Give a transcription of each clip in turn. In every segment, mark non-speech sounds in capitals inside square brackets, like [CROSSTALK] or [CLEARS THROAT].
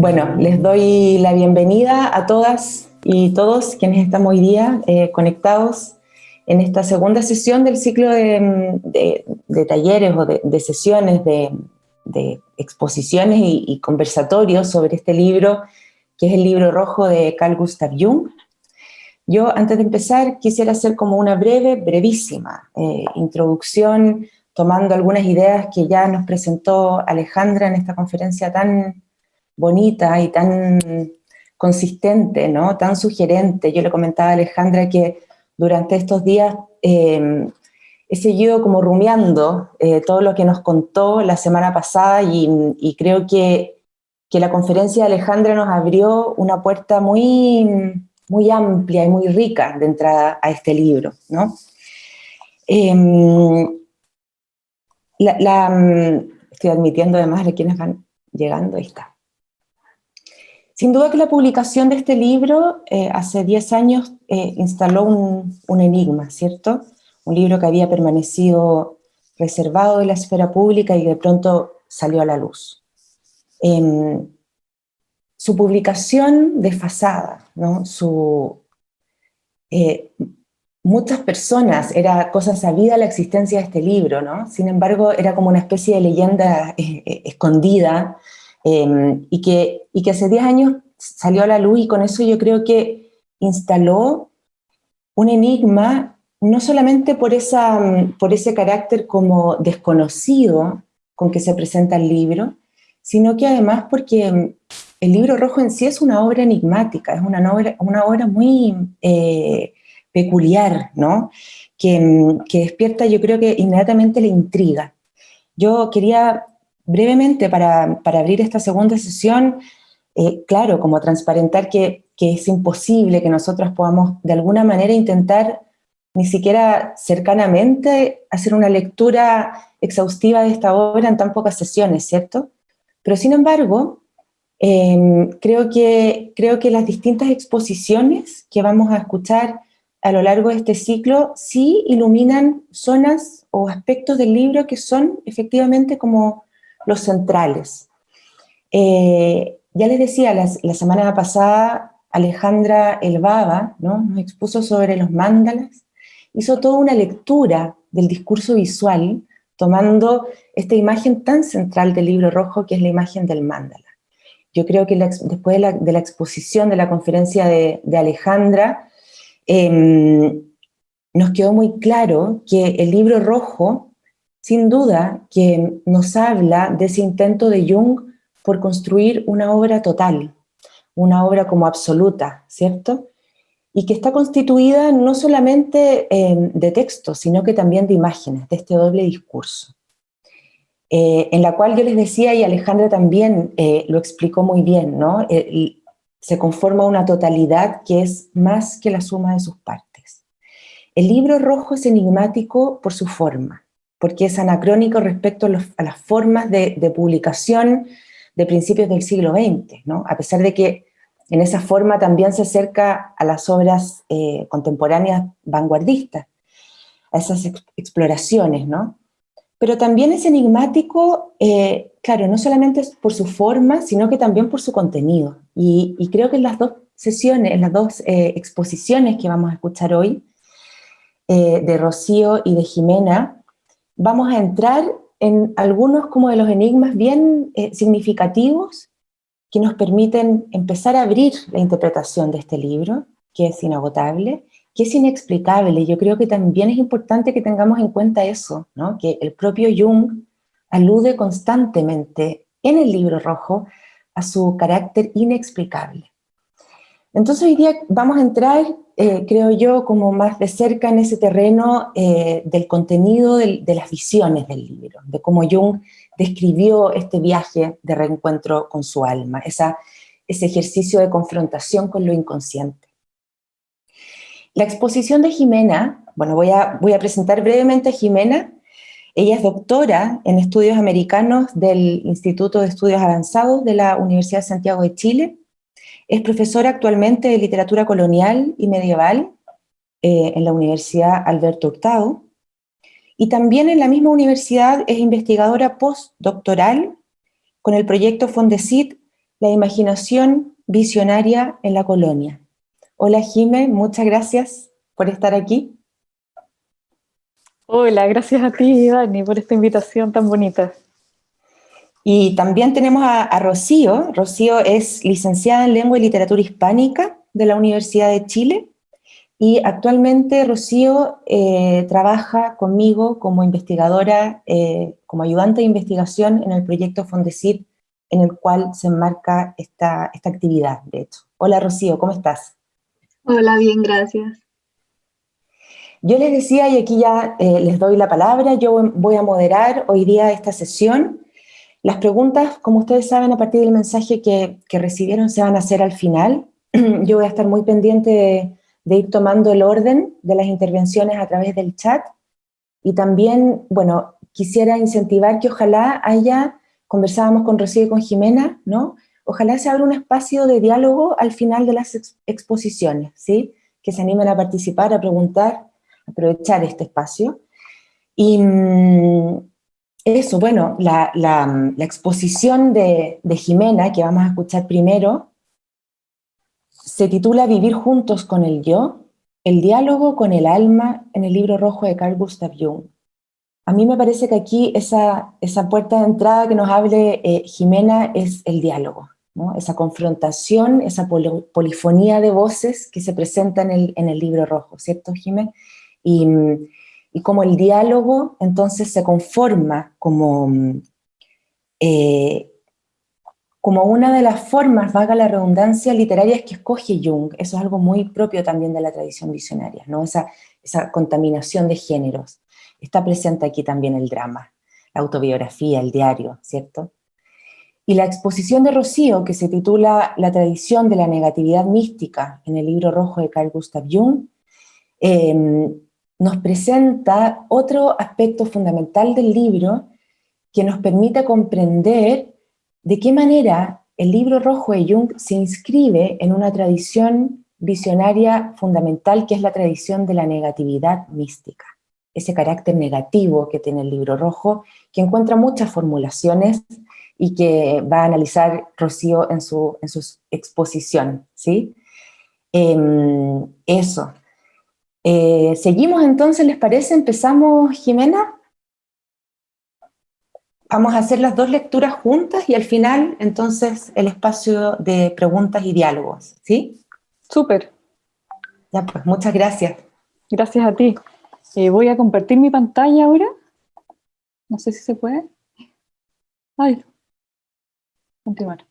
Bueno, les doy la bienvenida a todas y todos quienes estamos hoy día eh, conectados en esta segunda sesión del ciclo de, talleres o de, sesiones, de, exposiciones y, conversatorios sobre este libro, que es el libro rojo de Carl Gustav Jung. Yo, antes de empezar, quisiera hacer como una breve, brevísima eh, introducción, tomando algunas ideas que ya nos presentó Alejandra en esta conferencia tan bonita y tan consistente, ¿no? tan sugerente. Yo le comentaba a Alejandra que durante estos días eh, he seguido como rumiando eh, todo lo que nos contó la semana pasada y, creo que, que, la conferencia de Alejandra nos abrió una puerta muy, muy amplia y muy rica de entrada a este libro. ¿no? Em, la, estoy admitiendo además de quienes van llegando, ahí está. Sin duda que la publicación de este libro eh, hace 10 años eh, instaló un, enigma, ¿cierto? Un libro que había permanecido reservado de la esfera pública y de pronto salió a la luz. Em, su publicación desfasada, ¿no? Su, eh, muchas personas, era cosa sabida la existencia de este libro, ¿no? Sin embargo, era como una especie de leyenda escondida, Em, y, que, y que hace 10 años salió a la luz y con eso yo creo que instaló un enigma, no solamente por, esa, por ese carácter como desconocido con que se presenta el libro, sino que además porque el libro rojo en sí es una obra enigmática, es una obra, una obra muy eh, peculiar, ¿no? Que, que, despierta yo creo que inmediatamente la intriga. Yo quería brevemente, para, abrir esta segunda sesión, eh, claro, como transparentar que, es imposible que nosotros podamos de alguna manera intentar ni siquiera cercanamente hacer una lectura exhaustiva de esta obra en tan pocas sesiones, ¿cierto? Pero sin embargo, em, creo, que, creo que las distintas exposiciones que vamos a escuchar a lo largo de este ciclo sí iluminan zonas o aspectos del libro que son efectivamente como los centrales. Eh, ya les decía, la, semana pasada Alejandra Elbaba ¿no? nos expuso sobre los mandalas, hizo toda una lectura del discurso visual, tomando esta imagen tan central del libro rojo que es la imagen del mandala. Yo creo que después de la, exposición de la conferencia de, Alejandra, em, nos quedó muy claro que el libro rojo sin duda que nos habla de ese intento de Jung por construir una obra total, una obra como absoluta, ¿cierto? Y que está constituida no solamente em, de textos, sino que también de imágenes, de este doble discurso. Eh, en la cual yo les decía, y Alejandra también eh, lo explicó muy bien, ¿no? Eh, se conforma una totalidad que es más que la suma de sus partes. El libro rojo es enigmático por su forma, porque es anacrónico respecto a, las formas de, publicación de principios del siglo XX, ¿no? a pesar de que en esa forma también se acerca a las obras eh, contemporáneas vanguardistas, a esas exploraciones, ¿no? Pero también es enigmático, eh, claro, no solamente por su forma, sino que también por su contenido. Y, creo que en las dos sesiones, en las dos eh, exposiciones que vamos a escuchar hoy, de Rocío y de Jimena, vamos a entrar en algunos como de los enigmas bien eh, significativos que nos permiten empezar a abrir la interpretación de este libro, que es inagotable, que es inexplicable. Yo creo que también es importante que tengamos en cuenta eso, ¿no? que el propio Jung alude constantemente en el libro rojo a su carácter inexplicable. Entonces hoy día vamos a entrar eh, creo yo, como más de cerca en ese terreno eh, del contenido de las visiones del libro, de cómo Jung describió este viaje de reencuentro con su alma, ese ejercicio de confrontación con lo inconsciente. La exposición de Jimena, bueno, voy a, voy a presentar brevemente a Jimena, ella es doctora en estudios americanos del Instituto de Estudios Avanzados de la Universidad de Santiago de Chile, es profesora actualmente de literatura colonial y medieval eh, en la Universidad Alberto Hurtado, y también en la misma universidad es investigadora postdoctoral con el proyecto Fondesit la imaginación visionaria en la colonia. Hola Jime, muchas gracias por estar aquí. Hola, gracias a ti Dani por esta invitación tan bonita. Y también tenemos a, Rocío. Rocío es licenciada en Lengua y Literatura Hispánica de la Universidad de Chile y actualmente Rocío eh, trabaja conmigo como investigadora, eh, como ayudante de investigación en el proyecto Fondesit, en el cual se enmarca esta, esta actividad, de hecho. Hola Rocío, ¿cómo estás? Hola, bien, gracias. Yo les decía, y aquí ya eh, les doy la palabra, yo voy a moderar hoy día esta sesión. Las preguntas, como ustedes saben, a partir del mensaje que, que recibieron, se van a hacer al final. [CLEARS THROAT] Yo voy a estar muy pendiente de, ir tomando el orden de las intervenciones a través del chat y también, bueno, quisiera incentivar que ojalá haya, conversábamos con Rocío y con Jimena, ¿no? Ojalá se abra un espacio de diálogo al final de las exposiciones, ¿sí? Que se animen a participar, a preguntar, aprovechar este espacio. Y mm, eso, bueno, la, exposición de, Jimena, que vamos a escuchar primero, se titula Vivir juntos con el yo, el diálogo con el alma en el libro rojo de Carl Gustav Jung. A mí me parece que aquí esa, esa puerta de entrada que nos hable eh, Jimena es el diálogo, ¿no? esa confrontación, esa polifonía de voces que se presenta en el, en el libro rojo, ¿cierto Jimena? Y, y como el diálogo entonces se conforma como eh, como una de las formas, vaga la redundancia, literarias que escoge Jung. Eso es algo muy propio también de la tradición visionaria, ¿no? esa, esa contaminación de géneros. Está presente aquí también el drama, la autobiografía, el diario, ¿cierto? Y la exposición de Rocío, que se titula La tradición de la negatividad mística, en el libro rojo de Carl Gustav Jung, em, nos presenta otro aspecto fundamental del libro que nos permite comprender de qué manera el libro rojo de Jung se inscribe en una tradición visionaria fundamental que es la tradición de la negatividad mística. Ese carácter negativo que tiene el libro rojo, que encuentra muchas formulaciones y que va a analizar Rocío en su, en su exposición. ¿sí? Em, eso. Eh, ¿Seguimos entonces, les parece? ¿Empezamos, Jimena? Vamos a hacer las dos lecturas juntas y al final, entonces, el espacio de preguntas y diálogos, ¿sí? Súper. Ya, pues, muchas gracias. Gracias a ti. Eh, voy a compartir mi pantalla ahora. No sé si se puede. Ay. Continuar.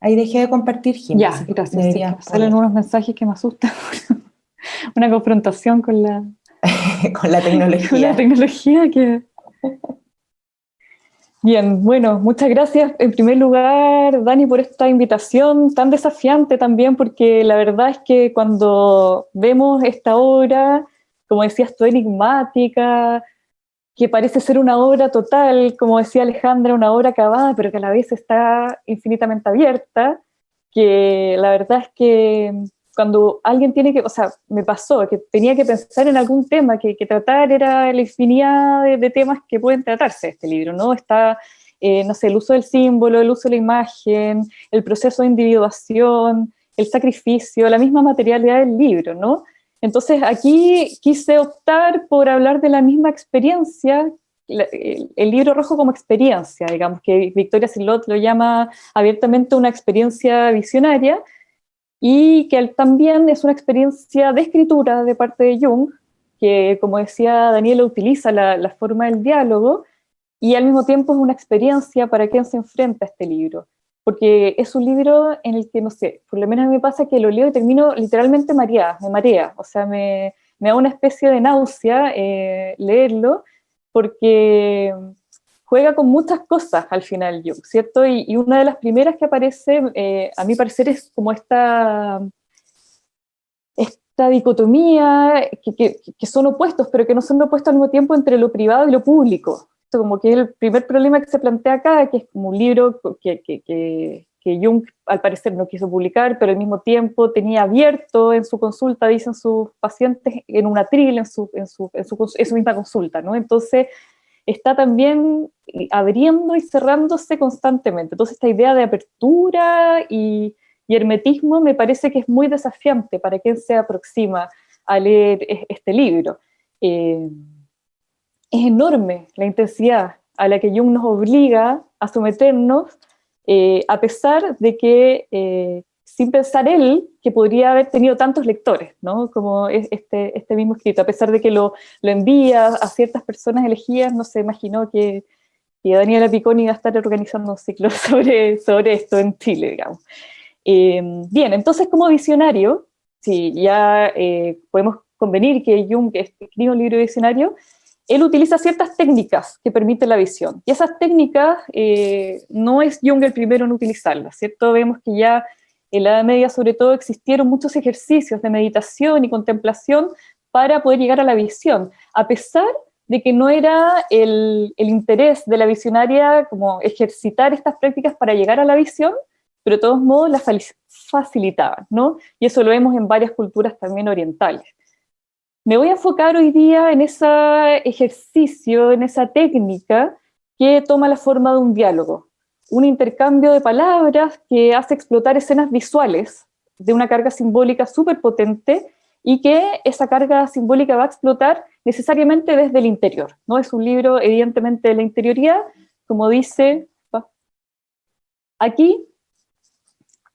Ahí dejé de compartir, Jim. Ya, gracias. salen unos mensajes que me asustan. [LAUGHS] [LAUGHS] Una confrontación con la... [LAUGHS] con la tecnología. con la tecnología que... Bien, bueno, muchas gracias en primer lugar, Dani, por esta invitación tan desafiante también, porque la verdad es que cuando vemos esta obra, como decías tú, enigmática, que parece ser una obra total, como decía Alejandra, una obra acabada, pero que a la vez está infinitamente abierta, que la verdad es que cuando alguien tiene que, o sea, me pasó que tenía que pensar en algún tema que, que tratar, era la infinidad de, temas que pueden tratarse este libro, ¿no? Está, eh, no sé, el uso del símbolo, el uso de la imagen, el proceso de individuación, el sacrificio, la misma materialidad del libro, ¿no? Entonces aquí quise optar por hablar de la misma experiencia, el, libro rojo como experiencia, digamos, que Victoria Silot lo llama abiertamente una experiencia visionaria, y que también es una experiencia de escritura de parte de Jung, que como decía Daniela utiliza la, forma del diálogo, y al mismo tiempo es una experiencia para quien se enfrenta a este libro, porque es un libro en el que, no sé, por lo menos a mí me pasa que lo leo y termino literalmente mareada, me marea, o sea, me, me da una especie de náusea eh, leerlo, porque juega con muchas cosas al final Jung, ¿cierto? Y, una de las primeras que aparece, eh, a mi parecer, es como esta, esta dicotomía, que, que, son opuestos, pero que no son opuestos al mismo tiempo entre lo privado y lo público. Esto como que es el primer problema que se plantea acá, que es como un libro que, que, Jung al parecer no quiso publicar, pero al mismo tiempo tenía abierto en su consulta, dicen sus pacientes, en una atril en su, en su, en su, en su misma consulta, ¿no? Entonces, está también abriendo y cerrándose constantemente. Entonces esta idea de apertura y, hermetismo me parece que es muy desafiante para quien se aproxima a leer este libro. Eh, es enorme la intensidad a la que Jung nos obliga a someternos, eh, a pesar de que, eh, sin pensar él, que podría haber tenido tantos lectores, ¿no? como este, este mismo escrito, a pesar de que lo, lo envía a ciertas personas elegidas, no se imaginó que, que Daniela Piconi iba a estar organizando un ciclo [LAUGHS] sobre, sobre esto en Chile, digamos. Eh, bien, entonces como visionario, si ya podemos convenir que Jung escribe un libro visionario, él utiliza ciertas técnicas que permiten la visión. Y esas técnicas eh, no es Jung el primero en utilizarlas, ¿cierto? Vemos que ya en la Edad Media, sobre todo, existieron muchos ejercicios de meditación y contemplación para poder llegar a la visión, a pesar de que no era el, interés de la visionaria como ejercitar estas prácticas para llegar a la visión, pero de todos modos las facilitaban, ¿no? Y eso lo vemos en varias culturas también orientales. Me voy a enfocar hoy día en ese ejercicio, en esa técnica que toma la forma de un diálogo, un intercambio de palabras que hace explotar escenas visuales de una carga simbólica súper potente y que esa carga simbólica va a explotar necesariamente desde el interior. ¿no? Es un libro evidentemente de la interioridad, como dice aquí,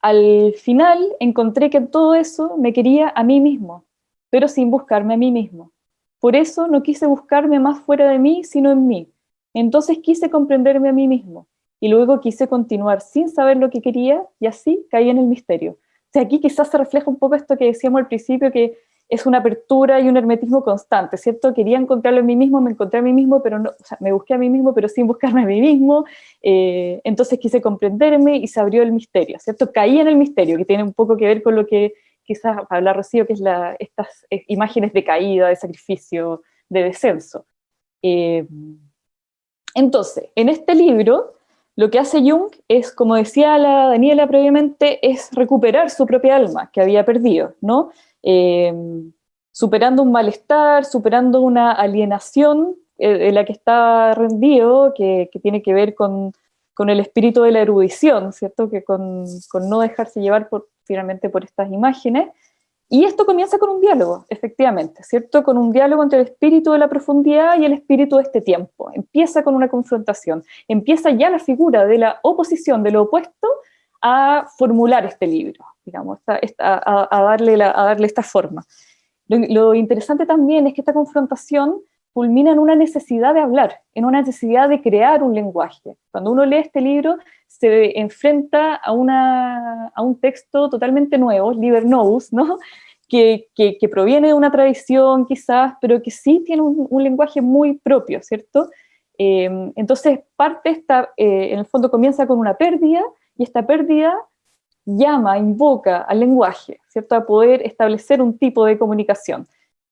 al final encontré que todo eso me quería a mí mismo, pero sin buscarme a mí mismo. Por eso no quise buscarme más fuera de mí, sino en mí. Entonces quise comprenderme a mí mismo, y luego quise continuar sin saber lo que quería, y así caí en el misterio. O sea, aquí quizás se refleja un poco esto que decíamos al principio, que es una apertura y un hermetismo constante, ¿cierto? Quería encontrarlo en mí mismo, me encontré a mí mismo, pero no, o sea, me busqué a mí mismo, pero sin buscarme a mí mismo, eh, entonces quise comprenderme y se abrió el misterio, ¿cierto? Caí en el misterio, que tiene un poco que ver con lo que quizás hablar Rocío, que es estas eh, imágenes de caída, de sacrificio, de descenso. Eh, entonces, en este libro, lo que hace Jung es, como decía la Daniela previamente, es recuperar su propia alma que había perdido, ¿no? Eh, superando un malestar, superando una alienación en la que está rendido, que, tiene que ver con, con, el espíritu de la erudición, ¿cierto? Que con, con no dejarse llevar finalmente por estas imágenes, y esto comienza con un diálogo, efectivamente, ¿cierto? Con un diálogo entre el espíritu de la profundidad y el espíritu de este tiempo. Empieza con una confrontación, empieza ya la figura de la oposición, de lo opuesto, a formular este libro, digamos, a, darle a darle esta forma. lo interesante también es que esta confrontación culmina en una necesidad de hablar, en una necesidad de crear un lenguaje. Cuando uno lee este libro, se enfrenta a, una, a un texto totalmente nuevo, Liber Novus, ¿no? [LAUGHS] Que, que, proviene de una tradición quizás, pero que sí tiene un, lenguaje muy propio, ¿cierto? Eh, entonces parte esta, eh, en el fondo comienza con una pérdida, y esta pérdida llama, invoca al lenguaje, ¿cierto? A poder establecer un tipo de comunicación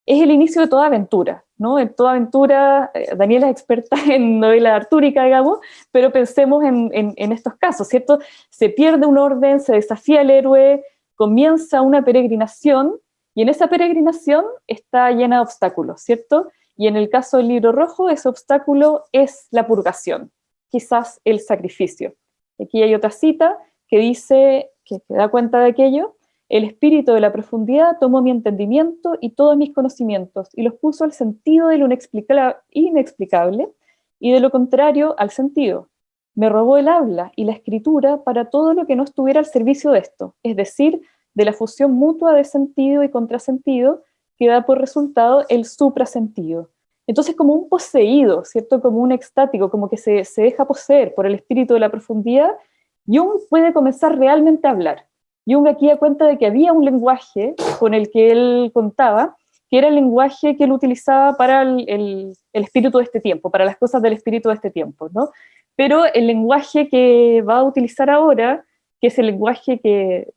es el inicio de toda aventura, ¿no? En toda aventura, eh, Daniela es experta [LAUGHS] en novela artúrica, digamos, pero pensemos en, estos casos, ¿cierto? Se pierde un orden, se desafía el héroe, comienza una peregrinación, y en esa peregrinación está llena de obstáculos, ¿cierto? Y en el caso del libro rojo, ese obstáculo es la purgación, quizás el sacrificio. Aquí hay otra cita que dice, que da cuenta de aquello, el espíritu de la profundidad tomó mi entendimiento y todos mis conocimientos y los puso al sentido de lo inexplicable y de lo contrario al sentido. Me robó el habla y la escritura para todo lo que no estuviera al servicio de esto, es decir, de la fusión mutua de sentido y contrasentido que da por resultado el suprasentido. Entonces como un poseído, ¿cierto? Como un extático, como que se, se deja poseer por el espíritu de la profundidad, Jung puede comenzar realmente a hablar Jung aquí da cuenta de que había un lenguaje con el que él contaba, que era el lenguaje que él utilizaba para el, espíritu de este tiempo, para las cosas del espíritu de este tiempo, ¿no? Pero el lenguaje que va a utilizar ahora, que es el lenguaje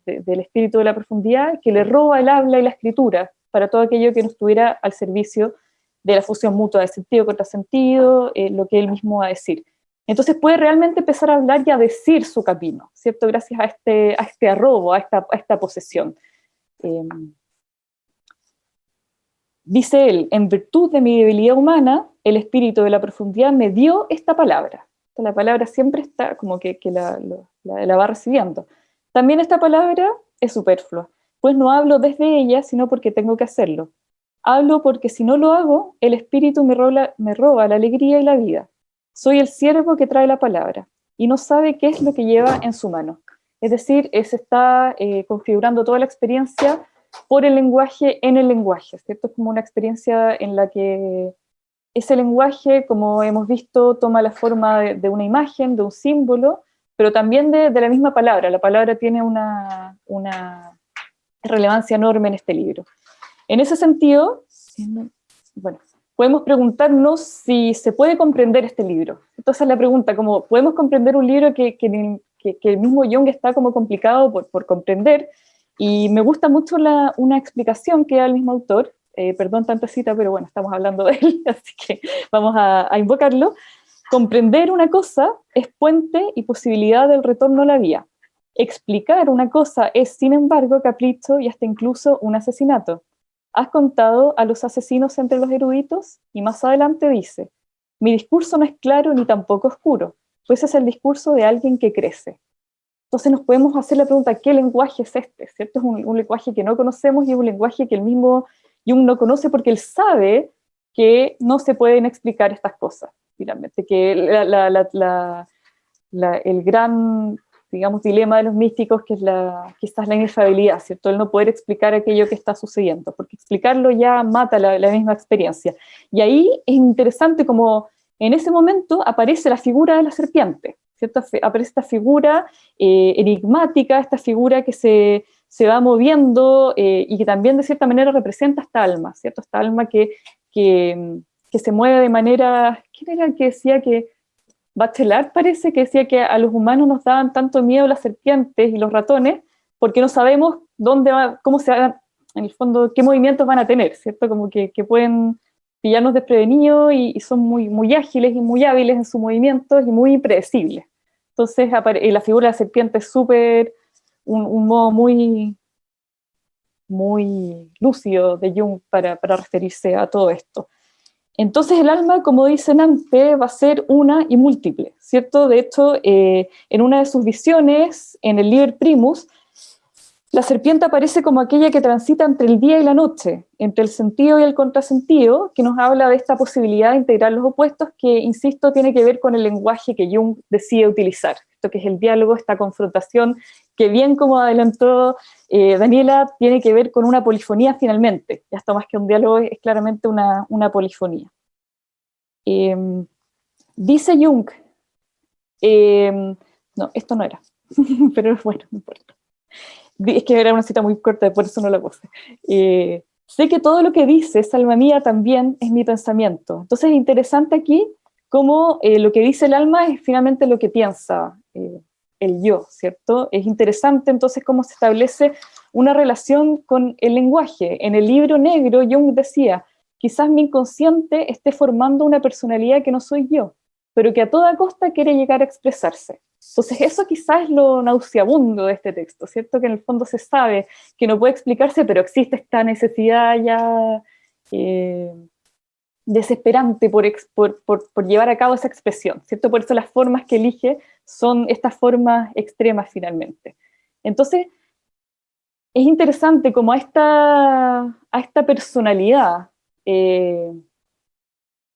del espíritu de la profundidad, que le roba el habla y la escritura para todo aquello que no estuviera al servicio de la fusión mutua de sentido contra sentido, eh, lo que él mismo va a decir. Entonces puede realmente empezar a hablar y a decir su camino, ¿cierto? Gracias a este, a este arrobo, a esta, a esta posesión. Em, dice él, en virtud de mi debilidad humana, el espíritu de la profundidad me dio esta palabra. La palabra siempre está como que, la, la va recibiendo. También esta palabra es superflua, pues no hablo desde ella, sino porque tengo que hacerlo. Hablo porque si no lo hago, el espíritu me roba, me roba la alegría y la vida. Soy el siervo que trae la palabra y no sabe qué es lo que lleva en su mano. Es decir, se está eh, configurando toda la experiencia por el lenguaje en el lenguaje, ¿cierto? Es como una experiencia en la que ese lenguaje, como hemos visto, toma la forma de, una imagen, de un símbolo, pero también de, la misma palabra. La palabra tiene una, una relevancia enorme en este libro. En ese sentido, bueno, podemos preguntarnos si se puede comprender este libro. Entonces la pregunta, como podemos comprender un libro que, que, que, el mismo Jung está como complicado por, por comprender, y me gusta mucho la, una explicación que da el mismo autor, eh, perdón tanta cita, pero bueno, estamos hablando de él, [LAUGHS] así que vamos a, a invocarlo. Comprender una cosa es puente y posibilidad del retorno a la vía. Explicar una cosa es, sin embargo, capricho y hasta incluso un asesinato. Has contado a los asesinos entre los eruditos y más adelante dice, mi discurso no es claro ni tampoco oscuro, pues es el discurso de alguien que crece. Entonces nos podemos hacer la pregunta, ¿qué lenguaje es este? ¿Cierto? Es un, lenguaje que no conocemos y es un lenguaje que el mismo Jung no conoce porque él sabe que no se pueden explicar estas cosas, finalmente, que el gran digamos, dilema de los místicos, que es la, quizás la inefabilidad, ¿cierto? El no poder explicar aquello que está sucediendo, porque explicarlo ya mata la, misma experiencia. Y ahí es interesante como en ese momento aparece la figura de la serpiente, ¿cierto? Aparece esta figura eh, enigmática, esta figura que se, se va moviendo eh, y que también de cierta manera representa esta alma, ¿cierto? Esta alma que, que, que se mueve de manera, ¿quién era el que decía que Bachelard parece que decía que a los humanos nos daban tanto miedo las serpientes y los ratones, porque no sabemos dónde va, cómo se hagan, en el fondo, qué movimientos van a tener, ¿cierto? Como que, pueden pillarnos desprevenidos y, son muy, muy ágiles y muy hábiles en sus movimientos y muy impredecibles. Entonces, la figura de la serpiente es súper, un, modo muy, muy lúcido de Jung para referirse a todo esto. Entonces el alma, como dice Nante, va a ser una y múltiple, ¿cierto? De hecho, eh, en una de sus visiones, en el Liber Primus, la serpiente aparece como aquella que transita entre el día y la noche, entre el sentido y el contrasentido, que nos habla de esta posibilidad de integrar los opuestos, que, insisto, tiene que ver con el lenguaje que Jung decide utilizar, esto que es el diálogo, esta confrontación, que bien como adelantó eh, Daniela, tiene que ver con una polifonía finalmente, ya está más que un diálogo, es claramente una, polifonía. Em, dice Jung, em, no, esto no era, [LAUGHS] pero bueno, no importa. Es que era una cita muy corta, por eso no la puse. Eh, sé que todo lo que dice, alma mía, también es mi pensamiento. Entonces es interesante aquí cómo eh, lo que dice el alma es finalmente lo que piensa el yo, ¿cierto? Es interesante entonces cómo se establece una relación con el lenguaje. En el libro negro Jung decía, quizás mi inconsciente esté formando una personalidad que no soy yo, pero que a toda costa quiere llegar a expresarse. Entonces eso quizás es lo nauseabundo de este texto, ¿cierto? Que en el fondo se sabe que no puede explicarse, pero existe esta necesidad ya eh, desesperante por, llevar a cabo esa expresión, ¿cierto? Por eso las formas que elige son estas formas extremas finalmente. Entonces, es interesante como a esta, a esta personalidad eh,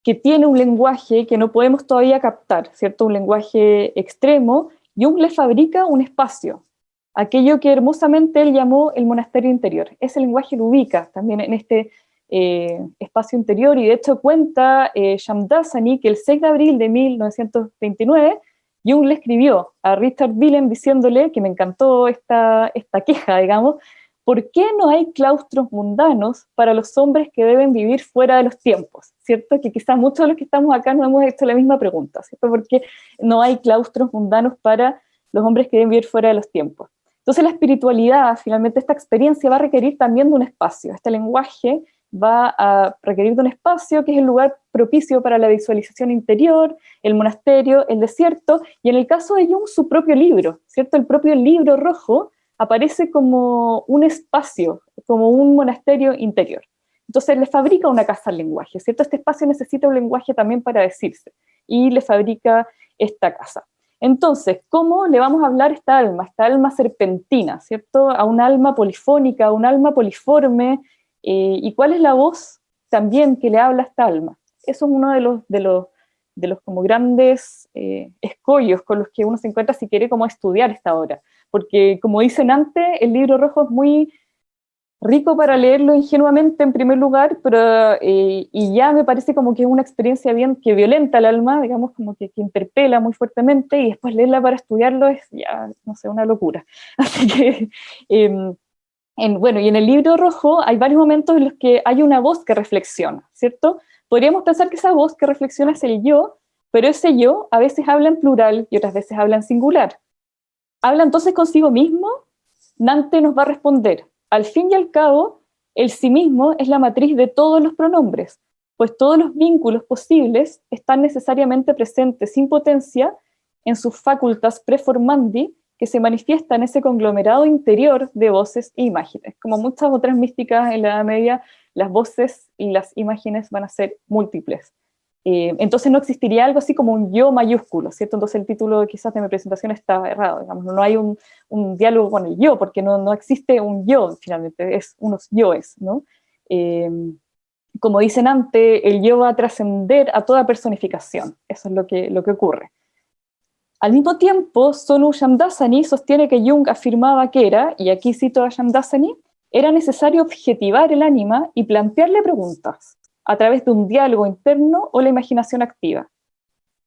que tiene un lenguaje que no podemos todavía captar, ¿cierto? Un lenguaje extremo, Jung le fabrica un espacio, aquello que hermosamente él llamó el monasterio interior. Ese lenguaje lo ubica también en este eh, espacio interior, y de hecho cuenta eh, Shamdasani que el 6 de abril de 1929 Jung le escribió a Richard Willem diciéndole, que me encantó esta, esta queja, digamos, ¿por qué no hay claustros mundanos para los hombres que deben vivir fuera de los tiempos? ¿Cierto? Que quizás muchos de los que estamos acá nos hemos hecho la misma pregunta, ¿cierto? ¿Por qué no hay claustros mundanos para los hombres que deben vivir fuera de los tiempos? Entonces la espiritualidad, finalmente esta experiencia va a requerir también de un espacio, este lenguaje va a requerir de un espacio que es el lugar propicio para la visualización interior, el monasterio, el desierto, y en el caso de Jung, su propio libro, ¿cierto? El propio libro rojo aparece como un espacio, como un monasterio interior. Entonces le fabrica una casa al lenguaje, ¿cierto? Este espacio necesita un lenguaje también para decirse, y le fabrica esta casa. Entonces, ¿cómo le vamos a hablar a esta alma, esta alma serpentina, ¿cierto? A un alma polifónica, a un alma poliforme, eh, ¿y cuál es la voz también que le habla a esta alma? Eso es uno de los, de los, de los como grandes eh, escollos con los que uno se encuentra si quiere como estudiar esta obra, porque como dicen antes, el libro rojo es muy rico para leerlo ingenuamente en primer lugar, pero eh, y ya me parece como que es una experiencia bien que violenta el alma, digamos, como que, que, interpela muy fuertemente, y después leerla para estudiarlo es ya, no sé, una locura. [LAUGHS] Así que, eh, en, bueno, y en el libro rojo hay varios momentos en los que hay una voz que reflexiona, ¿cierto? Podríamos pensar que esa voz que reflexiona es el yo, pero ese yo a veces habla en plural y otras veces habla en singular. ¿Habla entonces consigo mismo? Dante nos va a responder, al fin y al cabo, el sí mismo es la matriz de todos los pronombres, pues todos los vínculos posibles están necesariamente presentes sin potencia en sus facultas preformandi, que se manifiesta en ese conglomerado interior de voces e imágenes. Como muchas otras místicas en la Edad Media, las voces y las imágenes van a ser múltiples. Eh, entonces no existiría algo así como un yo mayúsculo, ¿cierto? Entonces el título quizás de mi presentación está errado, digamos, no hay un, diálogo con el yo, porque no, no, existe un yo finalmente, es unos yoes, ¿no? Eh, como dicen antes, el yo va a trascender a toda personificación, eso es lo que, lo que ocurre. Al mismo tiempo, Sonu Shamdasani sostiene que Jung afirmaba que era, y aquí cito a Shamdasani, era necesario objetivar el ánima y plantearle preguntas, a través de un diálogo interno o la imaginación activa.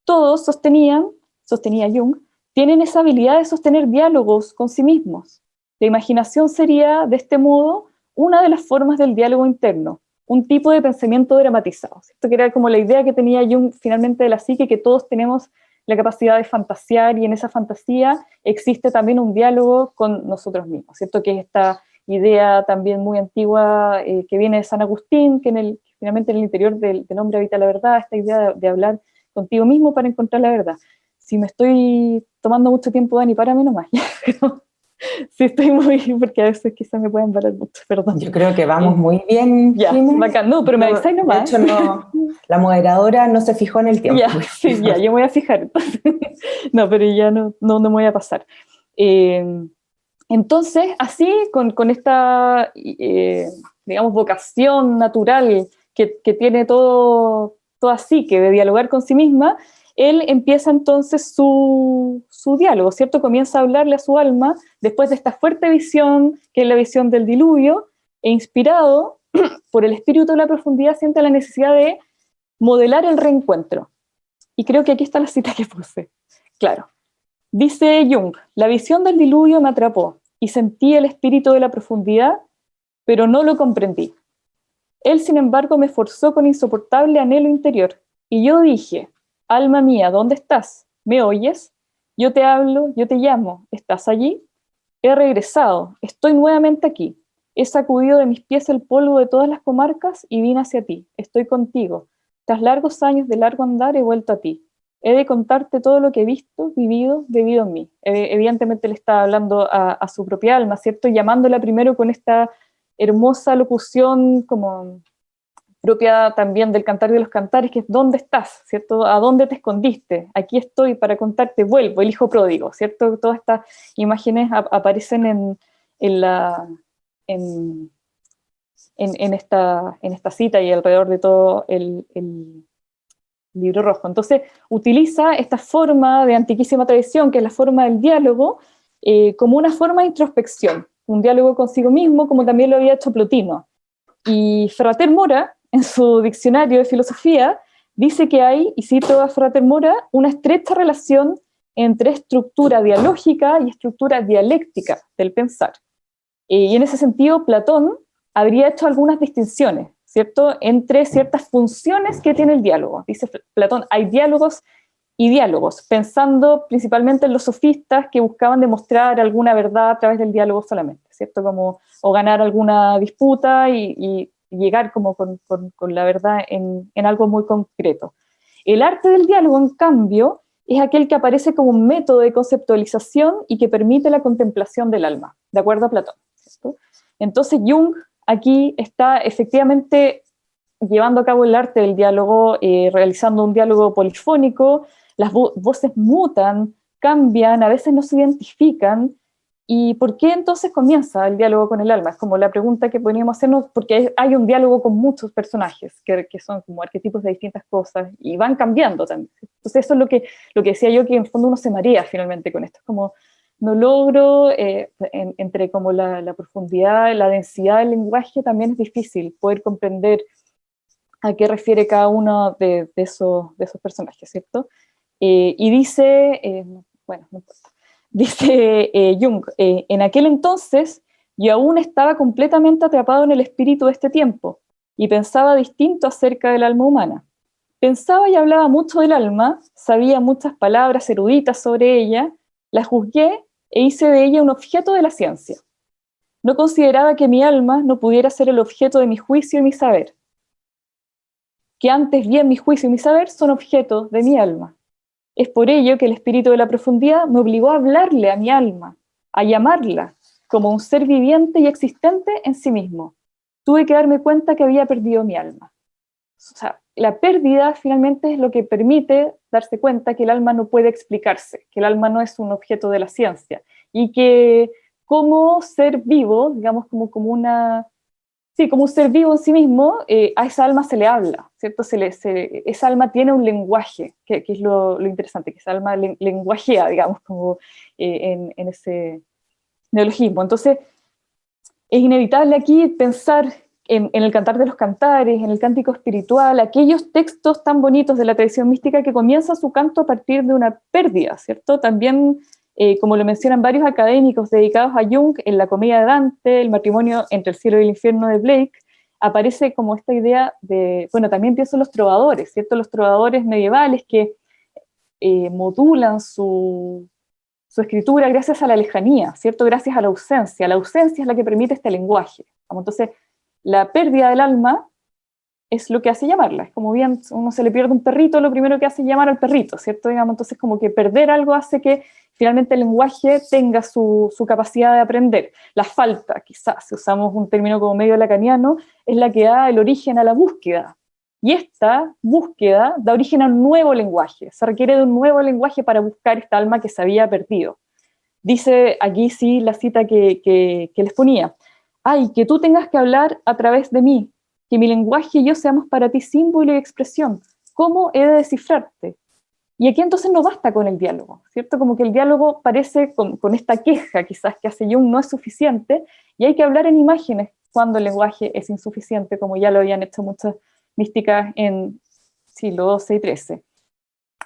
Todos sostenían, sostenía Jung, tienen esa habilidad de sostener diálogos con sí mismos. La imaginación sería, de este modo, una de las formas del diálogo interno, un tipo de pensamiento dramatizado. Esto que era como la idea que tenía Jung finalmente de la psique, que todos tenemos la capacidad de fantasear y en esa fantasía existe también un diálogo con nosotros mismos, ¿cierto? Que es esta idea también muy antigua eh, que viene de San Agustín, que en el, finalmente en el interior del, hombre habita la verdad, esta idea de, hablar contigo mismo para encontrar la verdad. Si me estoy tomando mucho tiempo, Dani, párame nomás. [LAUGHS] [LAUGHS] sí, estoy muy, [LAUGHS] porque a veces quizás me pueden parar mucho, perdón. Yo creo que vamos muy bien. Ya, bacán. No, pero me avisáis nomás. De hecho, no, [LAUGHS] la moderadora no se fijó en el tiempo. Ya, sí, ya, yo me voy a fijar. no, pero ya no, no, me voy a pasar. Eh, entonces, así, con, con esta, eh, digamos, vocación natural que, tiene todo, todo así, que de dialogar con sí misma, él empieza entonces su, diálogo, ¿cierto? Comienza a hablarle a su alma después de esta fuerte visión, que es la visión del diluvio, e inspirado [CLEARS THROAT] por el espíritu de la profundidad, siente la necesidad de modelar el reencuentro. Y creo que aquí está la cita que puse. Claro. Dice Jung, la visión del diluvio me atrapó y sentí el espíritu de la profundidad, pero no lo comprendí. Él, sin embargo, me forzó con insoportable anhelo interior, y yo dije, alma mía, ¿dónde estás? ¿Me oyes? Yo te hablo, yo te llamo, ¿estás allí? He regresado, estoy nuevamente aquí. He sacudido de mis pies el polvo de todas las comarcas y vine hacia ti. Estoy contigo. Tras largos años de largo andar he vuelto a ti. He de contarte todo lo que he visto, vivido, bebido en mí. Evidentemente le está hablando a, a su propia alma, ¿cierto? Llamándola primero con esta hermosa locución como propia también del cantar de los cantares, que es ¿dónde estás? ¿cierto? ¿A dónde te escondiste? Aquí estoy para contarte, vuelvo, el hijo pródigo, ¿cierto? Todas estas imágenes aparecen en, en la, en, en, esta, en esta cita y alrededor de todo el, el, libro rojo. Entonces, utiliza esta forma de antiquísima tradición, que es la forma del diálogo, eh, como una forma de introspección, un diálogo consigo mismo, como también lo había hecho Plotino. Y Frater Mora, en su diccionario de filosofía, dice que hay, y cito a Frater Mora, una estrecha relación entre estructura dialógica y estructura dialéctica del pensar. Eh, y en ese sentido, Platón habría hecho algunas distinciones, ¿cierto?, entre ciertas funciones que tiene el diálogo. Dice Platón, hay diálogos y diálogos, pensando principalmente en los sofistas que buscaban demostrar alguna verdad a través del diálogo solamente, ¿cierto? Como, o ganar alguna disputa y, llegar como con, la verdad en, algo muy concreto. El arte del diálogo, en cambio, es aquel que aparece como un método de conceptualización y que permite la contemplación del alma, de acuerdo a Platón. Entonces Jung aquí está efectivamente llevando a cabo el arte del diálogo, eh, realizando un diálogo polifónico, las voces mutan, cambian, a veces no se identifican, ¿Y por qué entonces comienza el diálogo con el alma? Es como la pregunta que podríamos hacernos, porque hay un diálogo con muchos personajes, que, que, son como arquetipos de distintas cosas, y van cambiando también. Entonces eso es lo que, lo que decía yo, que en el fondo uno se marea finalmente con esto. Es como, no logro, eh, entre como la, la, profundidad, la densidad del lenguaje, también es difícil poder comprender a qué refiere cada uno de, de, esos, de esos personajes, ¿cierto? Eh, y dice, eh, bueno, no importa Dice eh, Jung, eh, en aquel entonces yo aún estaba completamente atrapado en el espíritu de este tiempo y pensaba distinto acerca del alma humana. Pensaba y hablaba mucho del alma, sabía muchas palabras eruditas sobre ella, la juzgué e hice de ella un objeto de la ciencia. No consideraba que mi alma no pudiera ser el objeto de mi juicio y mi saber, que antes bien mi juicio y mi saber son objetos de mi alma. Es por ello que el espíritu de la profundidad me obligó a hablarle a mi alma, a llamarla como un ser viviente y existente en sí mismo. Tuve que darme cuenta que había perdido mi alma. O sea, la pérdida finalmente es lo que permite darse cuenta que el alma no puede explicarse, que el alma no es un objeto de la ciencia, y que como ser vivo, digamos como, como una Sí, como un ser vivo en sí mismo, eh, a esa alma se le habla, ¿cierto? Se le, esa alma tiene un lenguaje, que, es lo, interesante, que esa alma lenguajea, digamos, como eh, en, ese neologismo. Entonces, es inevitable aquí pensar en, en, el cantar de los cantares, en el cántico espiritual, aquellos textos tan bonitos de la tradición mística que comienza su canto a partir de una pérdida, ¿cierto? También eh, como lo mencionan varios académicos dedicados a Jung, en la comedia de Dante, el matrimonio entre el cielo y el infierno de Blake, aparece como esta idea de, bueno, también pienso en los trovadores, ¿cierto? Los trovadores medievales que eh, modulan su, su, escritura gracias a la lejanía, ¿cierto? Gracias a la ausencia. La ausencia es la que permite este lenguaje. Entonces, la pérdida del alma es lo que hace llamarla. Es como bien, uno se le pierde un perrito, lo primero que hace es llamar al perrito, ¿cierto? Digamos, entonces como que perder algo hace que finalmente el lenguaje tenga su, capacidad de aprender. La falta, quizás, si usamos un término como medio lacaniano, es la que da el origen a la búsqueda. Y esta búsqueda da origen a un nuevo lenguaje. Se requiere de un nuevo lenguaje para buscar esta alma que se había perdido. Dice aquí sí la cita que, que les ponía. Ay, que tú tengas que hablar a través de mí, que mi lenguaje y yo seamos para ti símbolo y expresión. ¿Cómo he de descifrarte? Y aquí entonces no basta con el diálogo, ¿cierto? Como que el diálogo parece con, esta queja quizás que hace Jung no es suficiente y hay que hablar en imágenes cuando el lenguaje es insuficiente, como ya lo habían hecho muchas místicas en siglo XII y XIII.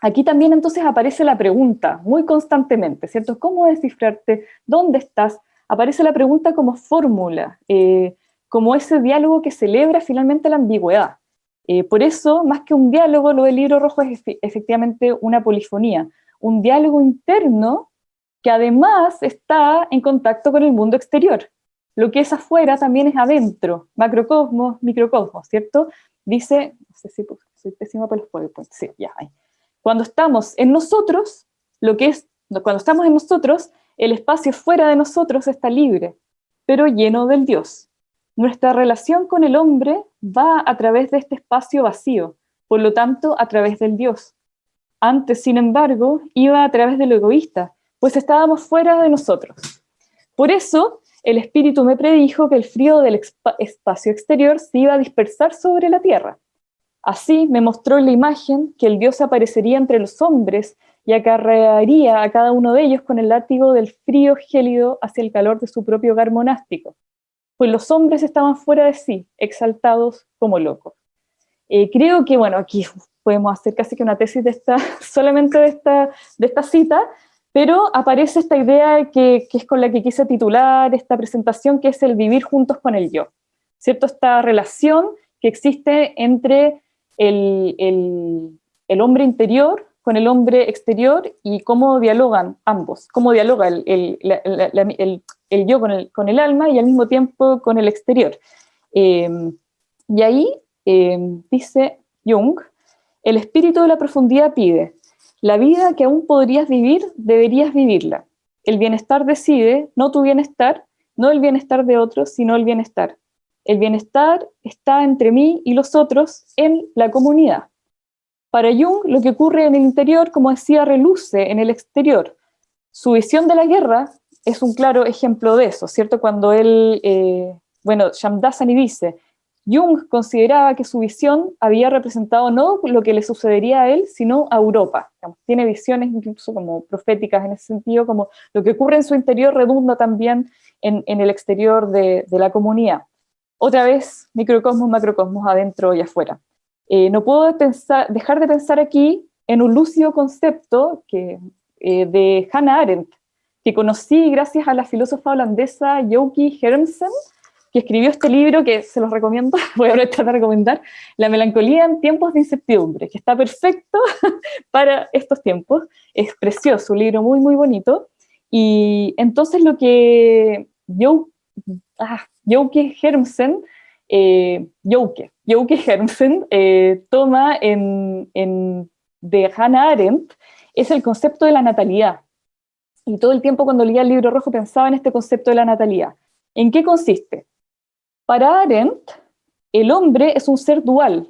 Aquí también entonces aparece la pregunta muy constantemente, ¿cierto? ¿Cómo descifrarte? ¿Dónde estás? Aparece la pregunta como fórmula, eh, como ese diálogo que celebra finalmente la ambigüedad. Eh, por eso, más que un diálogo, lo del libro rojo es efectivamente una polifonía, un diálogo interno que además está en contacto con el mundo exterior. Lo que es afuera también es adentro, macrocosmos, microcosmos, ¿cierto? Dice, no sé si soy pésima para los PowerPoint, sí, ya hay. Cuando estamos en nosotros, lo que es, cuando estamos en nosotros, el espacio fuera de nosotros está libre, pero lleno del Dios. Nuestra relación con el hombre va a través de este espacio vacío, por lo tanto, a través del Dios. Antes, sin embargo, iba a través de lo egoísta, pues estábamos fuera de nosotros. Por eso, el Espíritu me predijo que el frío del espacio exterior se iba a dispersar sobre la tierra. Así me mostró la imagen que el Dios aparecería entre los hombres y acarrearía a cada uno de ellos con el látigo del frío gélido hacia el calor de su propio hogar monástico pues los hombres estaban fuera de sí, exaltados como locos. Eh, creo que, bueno, aquí podemos hacer casi que una tesis de esta, [LAUGHS] solamente de esta, de esta cita, pero aparece esta idea que, es con la que quise titular esta presentación, que es el vivir juntos con el yo, ¿cierto? Esta relación que existe entre el, el, hombre interior con el hombre exterior y cómo dialogan ambos, cómo dialoga el, el, el yo con el, con el, alma y al mismo tiempo con el exterior. Em, y ahí em, dice Jung, el espíritu de la profundidad pide, la vida que aún podrías vivir, deberías vivirla. El bienestar decide, no tu bienestar, no el bienestar de otros, sino el bienestar. El bienestar está entre mí y los otros en la comunidad. Para Jung, lo que ocurre en el interior, como decía, reluce en el exterior. Su visión de la guerra es un claro ejemplo de eso, ¿cierto? Cuando él, eh, bueno, Shamdasani dice, Jung consideraba que su visión había representado no lo que le sucedería a él, sino a Europa. tiene visiones incluso como proféticas en ese sentido, como lo que ocurre en su interior redunda también en, el exterior de, la comunidad. Otra vez, microcosmos, macrocosmos, adentro y afuera. Eh, no puedo dejar de pensar aquí en un lúcido concepto que, eh, de Hannah Arendt, que conocí gracias a la filósofa holandesa Joki Hermsen, que escribió este libro que se los recomiendo, [LAUGHS] voy a aprovechar de recomendar, La melancolía en tiempos de incertidumbre, que está perfecto [LAUGHS] para estos tiempos, es precioso, un libro muy, muy bonito, y entonces lo que ah, Hermsen, eh, Hermsen eh, toma en, en, de Hannah Arendt es el concepto de la natalidad. Y todo el tiempo cuando leía el libro rojo pensaba en este concepto de la natalidad. ¿En qué consiste? Para Arendt, el hombre es un ser dual,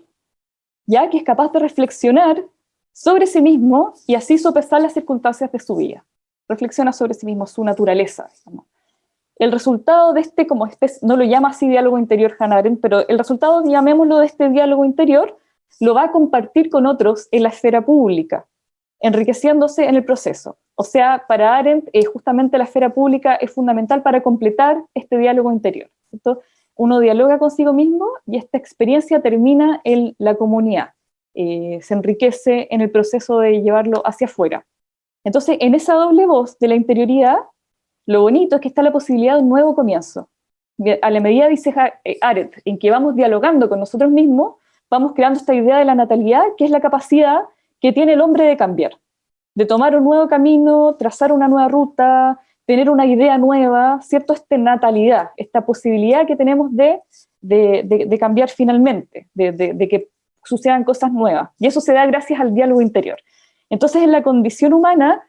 ya que es capaz de reflexionar sobre sí mismo y así sopesar las circunstancias de su vida. Reflexiona sobre sí mismo, su naturaleza. El resultado de este, como este, no lo llama así diálogo interior Hannah Arendt, pero el resultado, llamémoslo de este diálogo interior, lo va a compartir con otros en la esfera pública, enriqueciéndose en el proceso. O sea, para Arendt, eh, justamente la esfera pública es fundamental para completar este diálogo interior. ¿cierto? uno dialoga consigo mismo y esta experiencia termina en la comunidad, eh, se enriquece en el proceso de llevarlo hacia afuera. Entonces, en esa doble voz de la interioridad, lo bonito es que está la posibilidad de un nuevo comienzo. A la medida, dice eh, Arendt, en que vamos dialogando con nosotros mismos, vamos creando esta idea de la natalidad, que es la capacidad que tiene el hombre de cambiar, de tomar un nuevo camino, trazar una nueva ruta, tener una idea nueva, ¿cierto? Esta natalidad, esta posibilidad que tenemos de, de, cambiar finalmente, de, que sucedan cosas nuevas. Y eso se da gracias al diálogo interior. Entonces, en la condición humana,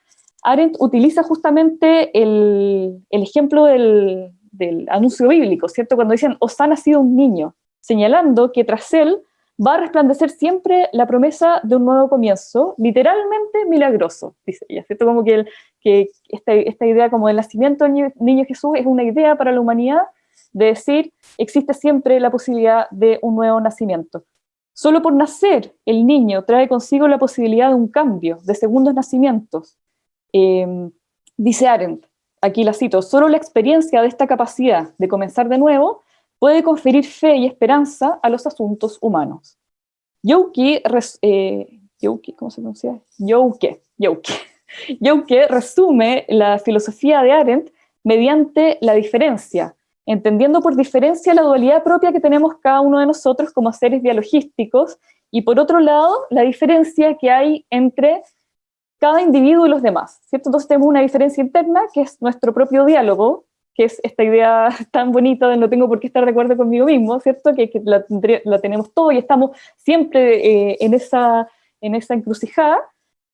Arendt utiliza justamente el, el ejemplo del, del, anuncio bíblico, ¿cierto? Cuando dicen, os ha nacido un niño, señalando que tras él va a resplandecer siempre la promesa de un nuevo comienzo, literalmente milagroso, dice ella, ¿cierto? Como que, esta, idea como del nacimiento del niño, Jesús es una idea para la humanidad de decir, existe siempre la posibilidad de un nuevo nacimiento. Solo por nacer el niño trae consigo la posibilidad de un cambio, de segundos nacimientos. Em, dice Arendt, aquí la cito, solo la experiencia de esta capacidad de comenzar de nuevo puede conferir fe y esperanza a los asuntos humanos. Youke, eh, ¿cómo se pronuncia? Youke, [LAUGHS] Youke. resume la filosofía de Arendt mediante la diferencia, entendiendo por diferencia la dualidad propia que tenemos cada uno de nosotros como seres biologísticos, y por otro lado, la diferencia que hay entre cada individuo y los demás, ¿cierto? Entonces tenemos una diferencia interna, que es nuestro propio diálogo, que es esta idea [LAUGHS] tan bonita de no tengo por qué estar de acuerdo conmigo mismo, ¿cierto? Que, la, tenemos todo y estamos siempre eh, en, esa, en esa encrucijada,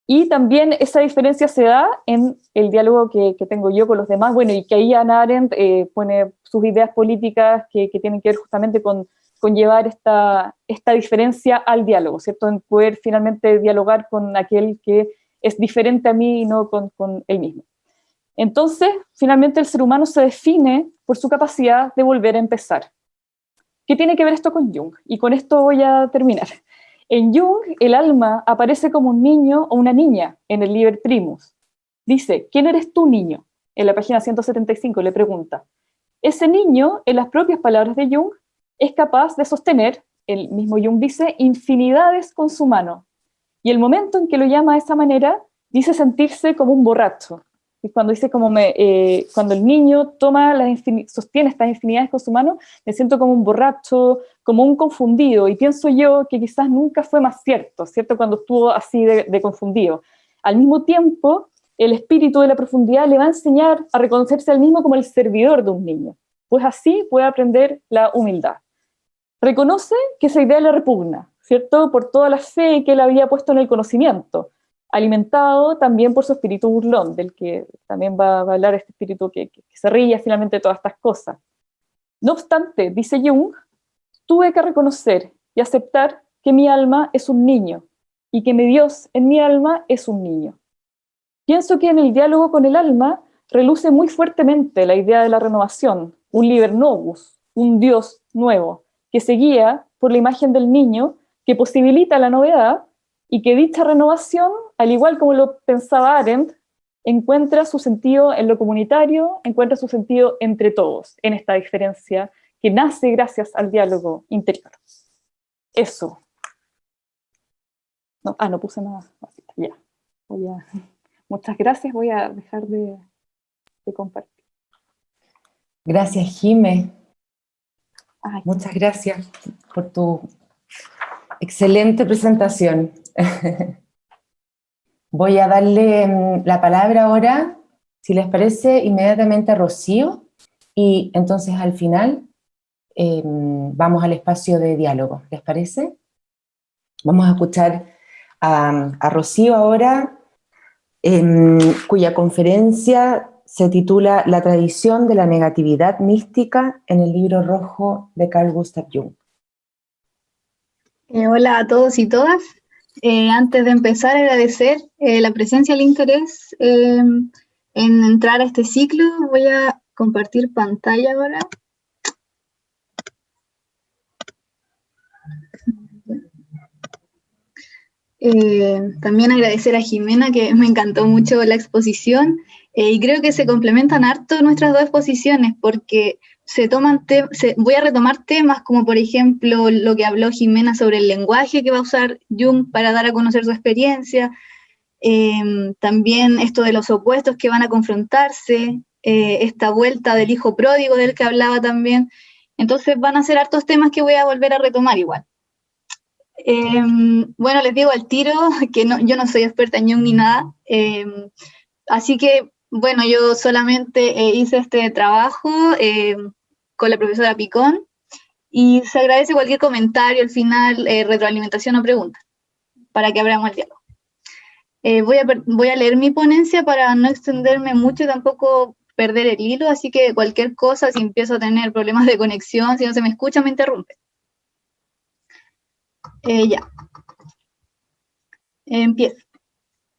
y también esa diferencia se da en el diálogo que, tengo yo con los demás, bueno, y que ahí Ana Arendt eh, pone sus ideas políticas que, tienen que ver justamente con, con llevar esta, esta diferencia al diálogo, ¿cierto? En poder finalmente dialogar con aquel que es diferente a mí y no con, con él mismo. Entonces, finalmente el ser humano se define por su capacidad de volver a empezar. ¿Qué tiene que ver esto con Jung? Y con esto voy a terminar. En Jung, el alma aparece como un niño o una niña en el Liber Primus. Dice, ¿quién eres tú, niño? En la página 175 le pregunta. Ese niño, en las propias palabras de Jung, es capaz de sostener, el mismo Jung dice, infinidades con su mano. Y el momento en que lo llama de esa manera, dice sentirse como un borracho, cuando dice como eh, cuando el niño toma las sostiene estas infinidades con su mano, me siento como un borracho, como un confundido, y pienso yo que quizás nunca fue más cierto, ¿cierto? Cuando estuvo así de, confundido. Al mismo tiempo, el espíritu de la profundidad le va a enseñar a reconocerse al mismo como el servidor de un niño, pues así puede aprender la humildad. Reconoce que esa idea le repugna, ¿cierto? Por toda la fe que él había puesto en el conocimiento, alimentado también por su espíritu burlón, del que también va, a hablar este espíritu que, se ríe finalmente de todas estas cosas. No obstante, dice Jung, tuve que reconocer y aceptar que mi alma es un niño y que mi Dios en mi alma es un niño. Pienso que en el diálogo con el alma reluce muy fuertemente la idea de la renovación, un liber novus, un Dios nuevo, que se guía por la imagen del niño, que posibilita la novedad y que dicha renovación, al igual como lo pensaba Arendt, encuentra su sentido en lo comunitario, encuentra su sentido entre todos, en esta diferencia que nace gracias al diálogo interior. Eso. No, ah, no puse nada. Ya. [LAUGHS] muchas gracias, voy a dejar de, de compartir. Gracias, Jime. Muchas gracias por tu excelente presentación. [LAUGHS] Voy a darle mm, la palabra ahora, si les parece, inmediatamente a Rocío, y entonces al final em, vamos al espacio de diálogo, ¿les parece? Vamos a escuchar a, Rocío ahora, em, cuya conferencia se titula La tradición de la negatividad mística en el libro rojo de Carl Gustav Jung. Eh, hola a todos y todas. Eh, antes de empezar, agradecer eh, la presencia y el interés en entrar a este ciclo. Voy a compartir pantalla ahora. también agradecer a Jimena, que me encantó mucho la exposición, y creo que se complementan harto nuestras dos exposiciones porque se toman voy a retomar temas como por ejemplo lo que habló Jimena sobre el lenguaje que va a usar Jung para dar a conocer su experiencia, em, también esto de los opuestos que van a confrontarse, eh, esta vuelta del hijo pródigo del que hablaba también, entonces van a ser hartos temas que voy a volver a retomar igual. Em, bueno, les digo al tiro [LAUGHS] que no, yo no soy experta en Jung ni nada, em, así que bueno, yo solamente eh, hice este trabajo eh, con la profesora Picón y se agradece cualquier comentario al final, eh, retroalimentación o pregunta, para que abramos el diálogo. voy, a, voy a leer mi ponencia para no extenderme mucho y tampoco perder el hilo, así que cualquier cosa, si empiezo a tener problemas de conexión, si no se me escucha, me interrumpe. ya. Empiezo.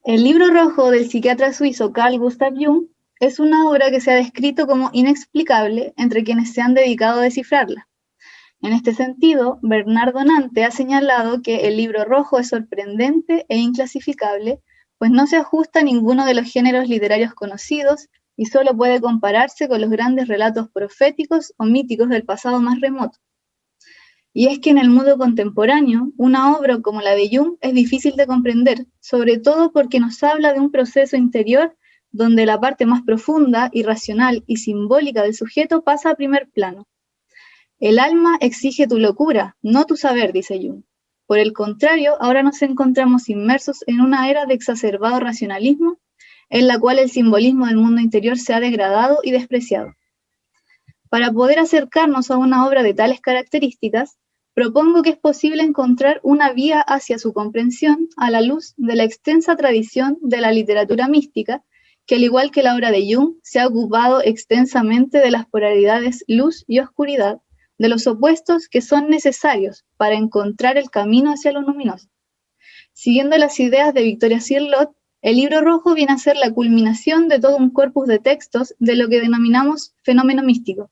El libro rojo del psiquiatra suizo Carl Gustav Jung es una obra que se ha descrito como inexplicable entre quienes se han dedicado a descifrarla. En este sentido, Bernardo Nante ha señalado que el libro rojo es sorprendente e inclasificable, pues no se ajusta a ninguno de los géneros literarios conocidos y solo puede compararse con los grandes relatos proféticos o míticos del pasado más remoto. Y es que en el mundo contemporáneo, una obra como la de Jung es difícil de comprender, sobre todo porque nos habla de un proceso interior donde la parte más profunda, irracional y simbólica del sujeto pasa a primer plano. El alma exige tu locura, no tu saber, dice Jung. Por el contrario, ahora nos encontramos inmersos en una era de exacerbado racionalismo, en la cual el simbolismo del mundo interior se ha degradado y despreciado. Para poder acercarnos a una obra de tales características, propongo que es posible encontrar una vía hacia su comprensión a la luz de la extensa tradición de la literatura mística, que al igual que la obra de Jung, se ha ocupado extensamente de las polaridades luz y oscuridad, de los opuestos que son necesarios para encontrar el camino hacia lo luminoso. Siguiendo las ideas de Victoria Cirlot, el libro rojo viene a ser la culminación de todo un corpus de textos de lo que denominamos fenómeno místico,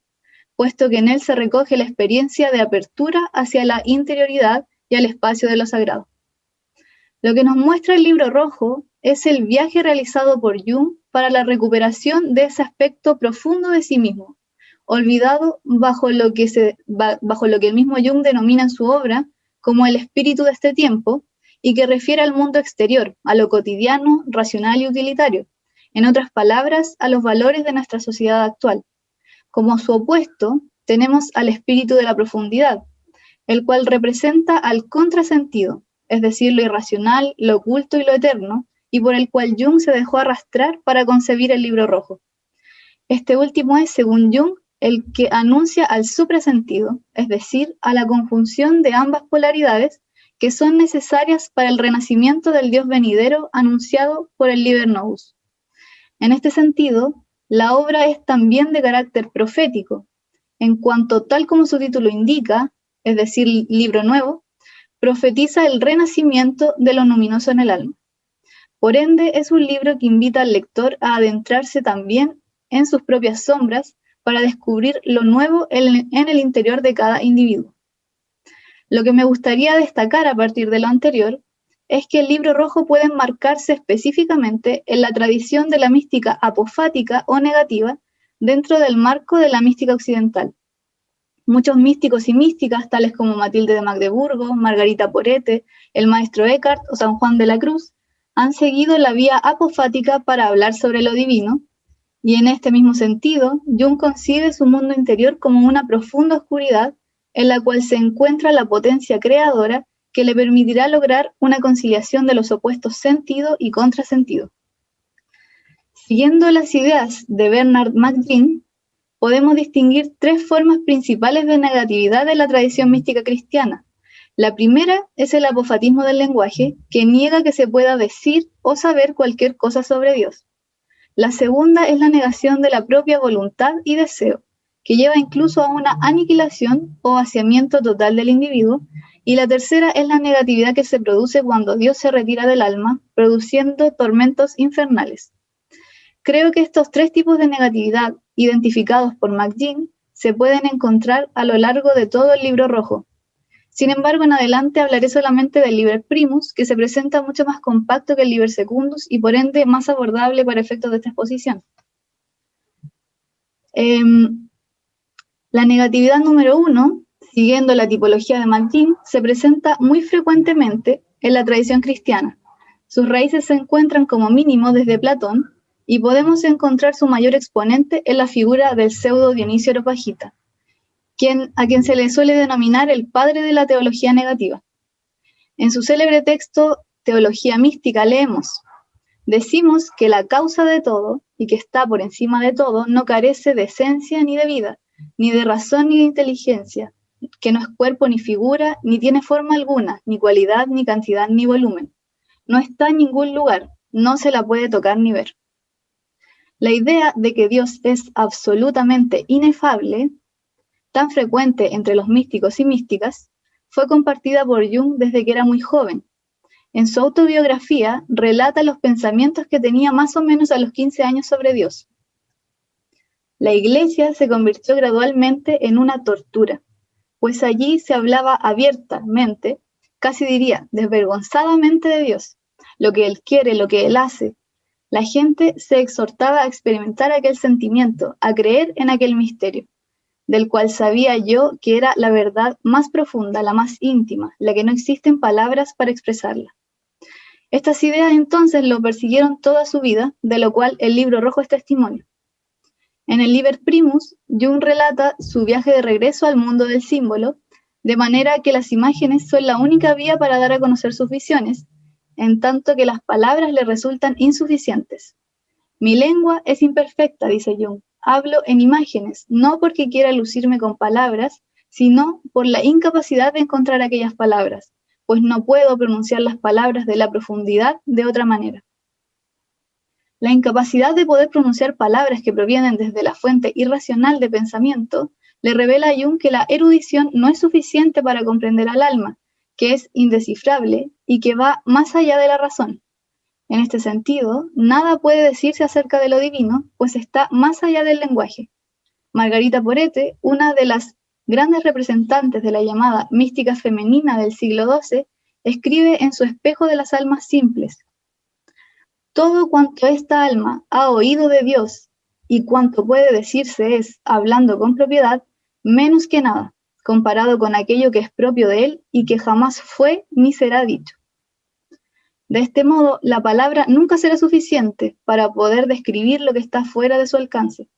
puesto que en él se recoge la experiencia de apertura hacia la interioridad y al espacio de lo sagrado. Lo que nos muestra el libro rojo es el viaje realizado por Jung para la recuperación de ese aspecto profundo de sí mismo, olvidado bajo lo que, bajo lo que el mismo Jung denomina en su obra como el espíritu de este tiempo y que refiere al mundo exterior, a lo cotidiano, racional y utilitario, en otras palabras, a los valores de nuestra sociedad actual. Como su opuesto, tenemos al espíritu de la profundidad, el cual representa al contrasentido, es decir, lo irracional, lo oculto y lo eterno, y por el cual Jung se dejó arrastrar para concebir el libro rojo. Este último es, según Jung, el que anuncia al suprasentido, es decir, a la conjunción de ambas polaridades que son necesarias para el renacimiento del Dios venidero anunciado por el Liber Novus. En este sentido, la obra es también de carácter profético, en cuanto tal como su título indica, es decir, libro nuevo, profetiza el renacimiento de lo luminoso en el alma. Por ende, es un libro que invita al lector a adentrarse también en sus propias sombras para descubrir lo nuevo en el interior de cada individuo. Lo que me gustaría destacar a partir de lo anterior es que el libro rojo puede enmarcarse específicamente en la tradición de la mística apofática o negativa dentro del marco de la mística occidental. Muchos místicos y místicas, tales como Matilde de Magdeburgo, Margarita Porete, el maestro Eckhart o San Juan de la Cruz, han seguido la vía apofática para hablar sobre lo divino, y en este mismo sentido, Jung concibe su mundo interior como una profunda oscuridad en la cual se encuentra la potencia creadora que le permitirá lograr una conciliación de los opuestos sentido y contrasentido. Siguiendo las ideas de Bernard McGinn, podemos distinguir tres formas principales de negatividad de la tradición mística cristiana. La primera es el apofatismo del lenguaje, que niega que se pueda decir o saber cualquier cosa sobre Dios. La segunda es la negación de la propia voluntad y deseo, que lleva incluso a una aniquilación o vaciamiento total del individuo. Y la tercera es la negatividad que se produce cuando Dios se retira del alma, produciendo tormentos infernales. Creo que estos tres tipos de negatividad, identificados por McGinn, se pueden encontrar a lo largo de todo el libro rojo. Sin embargo, en adelante hablaré solamente del Liber Primus, que se presenta mucho más compacto que el Liber Secundus y por ende más abordable para efectos de esta exposición. Em, la negatividad número uno, siguiendo la tipología de McGinn, se presenta muy frecuentemente en la tradición cristiana. Sus raíces se encuentran como mínimo desde Platón, y podemos encontrar su mayor exponente en la figura del pseudo Dionisio Areopagita, quien, a quien se le suele denominar el padre de la teología negativa. En su célebre texto Teología Mística leemos, decimos que la causa de todo y que está por encima de todo no carece de esencia ni de vida, ni de razón ni de inteligencia, que no es cuerpo ni figura, ni tiene forma alguna, ni cualidad, ni cantidad, ni volumen. No está en ningún lugar, no se la puede tocar ni ver. La idea de que Dios es absolutamente inefable, tan frecuente entre los místicos y místicas, fue compartida por Jung desde que era muy joven. En su autobiografía relata los pensamientos que tenía más o menos a los 15 años sobre Dios. La iglesia se convirtió gradualmente en una tortura, pues allí se hablaba abiertamente, casi diría desvergonzadamente de Dios, lo que Él quiere, lo que Él hace, la gente se exhortaba a experimentar aquel sentimiento, a creer en aquel misterio, del cual sabía yo que era la verdad más profunda, la más íntima, la que no existen palabras para expresarla. Estas ideas entonces lo persiguieron toda su vida, de lo cual el libro rojo es testimonio. En el Liber Primus, Jung relata su viaje de regreso al mundo del símbolo, de manera que las imágenes son la única vía para dar a conocer sus visiones, en tanto que las palabras le resultan insuficientes. Mi lengua es imperfecta, dice Jung. Hablo en imágenes, no porque quiera lucirme con palabras, sino por la incapacidad de encontrar aquellas palabras, pues no puedo pronunciar las palabras de la profundidad de otra manera. La incapacidad de poder pronunciar palabras que provienen desde la fuente irracional de pensamiento le revela a Jung que la erudición no es suficiente para comprender al alma, que es indescifrable y que va más allá de la razón. En este sentido, nada puede decirse acerca de lo divino, pues está más allá del lenguaje. Margarita Porete, una de las grandes representantes de la llamada mística femenina del siglo XII, escribe en su espejo de las almas simples, todo cuanto esta alma ha oído de Dios y cuanto puede decirse es, hablando con propiedad, menos que nada, comparado con aquello que es propio de él y que jamás fue ni será dicho. De este modo, la palabra nunca será suficiente para poder describir lo que está fuera de su alcance.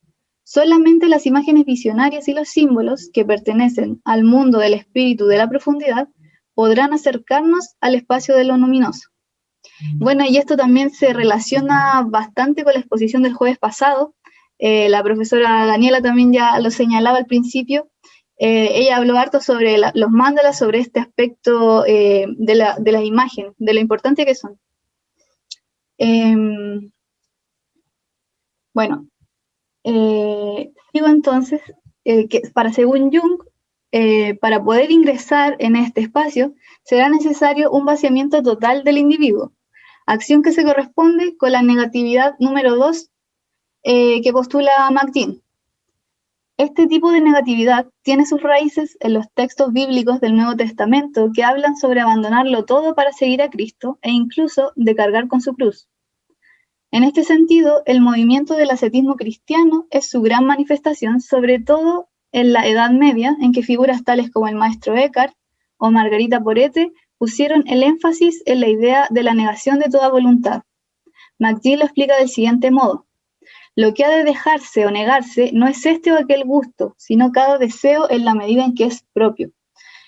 Solamente las imágenes visionarias y los símbolos que pertenecen al mundo del espíritu de la profundidad podrán acercarnos al espacio de lo luminoso. Bueno, y esto también se relaciona bastante con la exposición del jueves pasado. Eh, la profesora Daniela también ya lo señalaba al principio, eh, ella habló harto sobre los mandalas, sobre este aspecto eh, de, la, de, las imágenes, de lo importante que son. Em, bueno, sigo entonces que para según Jung, eh, para poder ingresar en este espacio, será necesario un vaciamiento total del individuo, acción que se corresponde con la negatividad número 2 eh, que postula McGinn. Este tipo de negatividad tiene sus raíces en los textos bíblicos del Nuevo Testamento que hablan sobre abandonarlo todo para seguir a Cristo e incluso de cargar con su cruz. En este sentido, el movimiento del ascetismo cristiano es su gran manifestación, sobre todo en la Edad Media, en que figuras tales como el maestro Eckhart o Margarita Porete pusieron el énfasis en la idea de la negación de toda voluntad. McGill lo explica del siguiente modo. Lo que ha de dejarse o negarse no es este o aquel gusto, sino cada deseo en la medida en que es propio.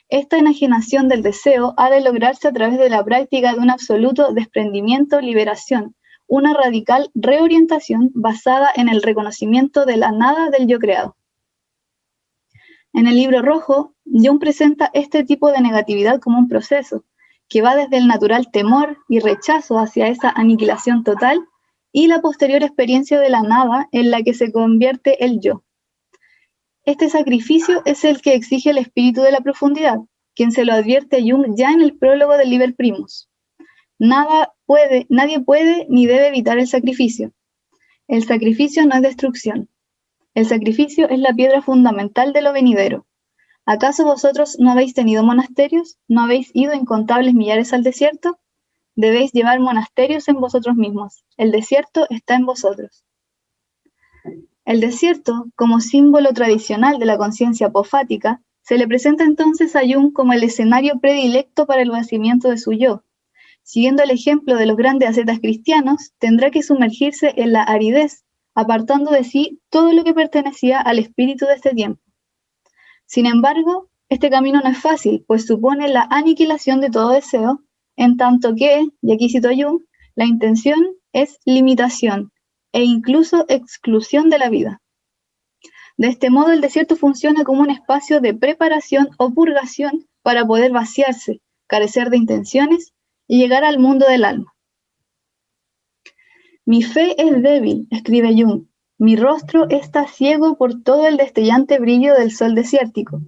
Esta enajenación del deseo ha de lograrse a través de la práctica de un absoluto desprendimiento, liberación, una radical reorientación basada en el reconocimiento de la nada del yo creado. En el libro rojo, Jung presenta este tipo de negatividad como un proceso, que va desde el natural temor y rechazo hacia esa aniquilación total y la posterior experiencia de la nada en la que se convierte el yo. Este sacrificio es el que exige el espíritu de la profundidad, quien se lo advierte a Jung ya en el prólogo del Liber Primus. Nada puede, nadie puede ni debe evitar el sacrificio. El sacrificio no es destrucción. El sacrificio es la piedra fundamental de lo venidero. ¿Acaso vosotros no habéis tenido monasterios? ¿No habéis ido incontables millares al desierto? debéis llevar monasterios en vosotros mismos. El desierto está en vosotros. El desierto, como símbolo tradicional de la conciencia apofática, se le presenta entonces a Jung como el escenario predilecto para el vacimiento de su yo. Siguiendo el ejemplo de los grandes ascetas cristianos, tendrá que sumergirse en la aridez, apartando de sí todo lo que pertenecía al espíritu de este tiempo. Sin embargo, este camino no es fácil, pues supone la aniquilación de todo deseo en tanto que, y aquí cito Jung, la intención es limitación e incluso exclusión de la vida. De este modo, el desierto funciona como un espacio de preparación o purgación para poder vaciarse, carecer de intenciones y llegar al mundo del alma. Mi fe es débil, escribe Jung. Mi rostro está ciego por todo el destellante brillo del sol desértico.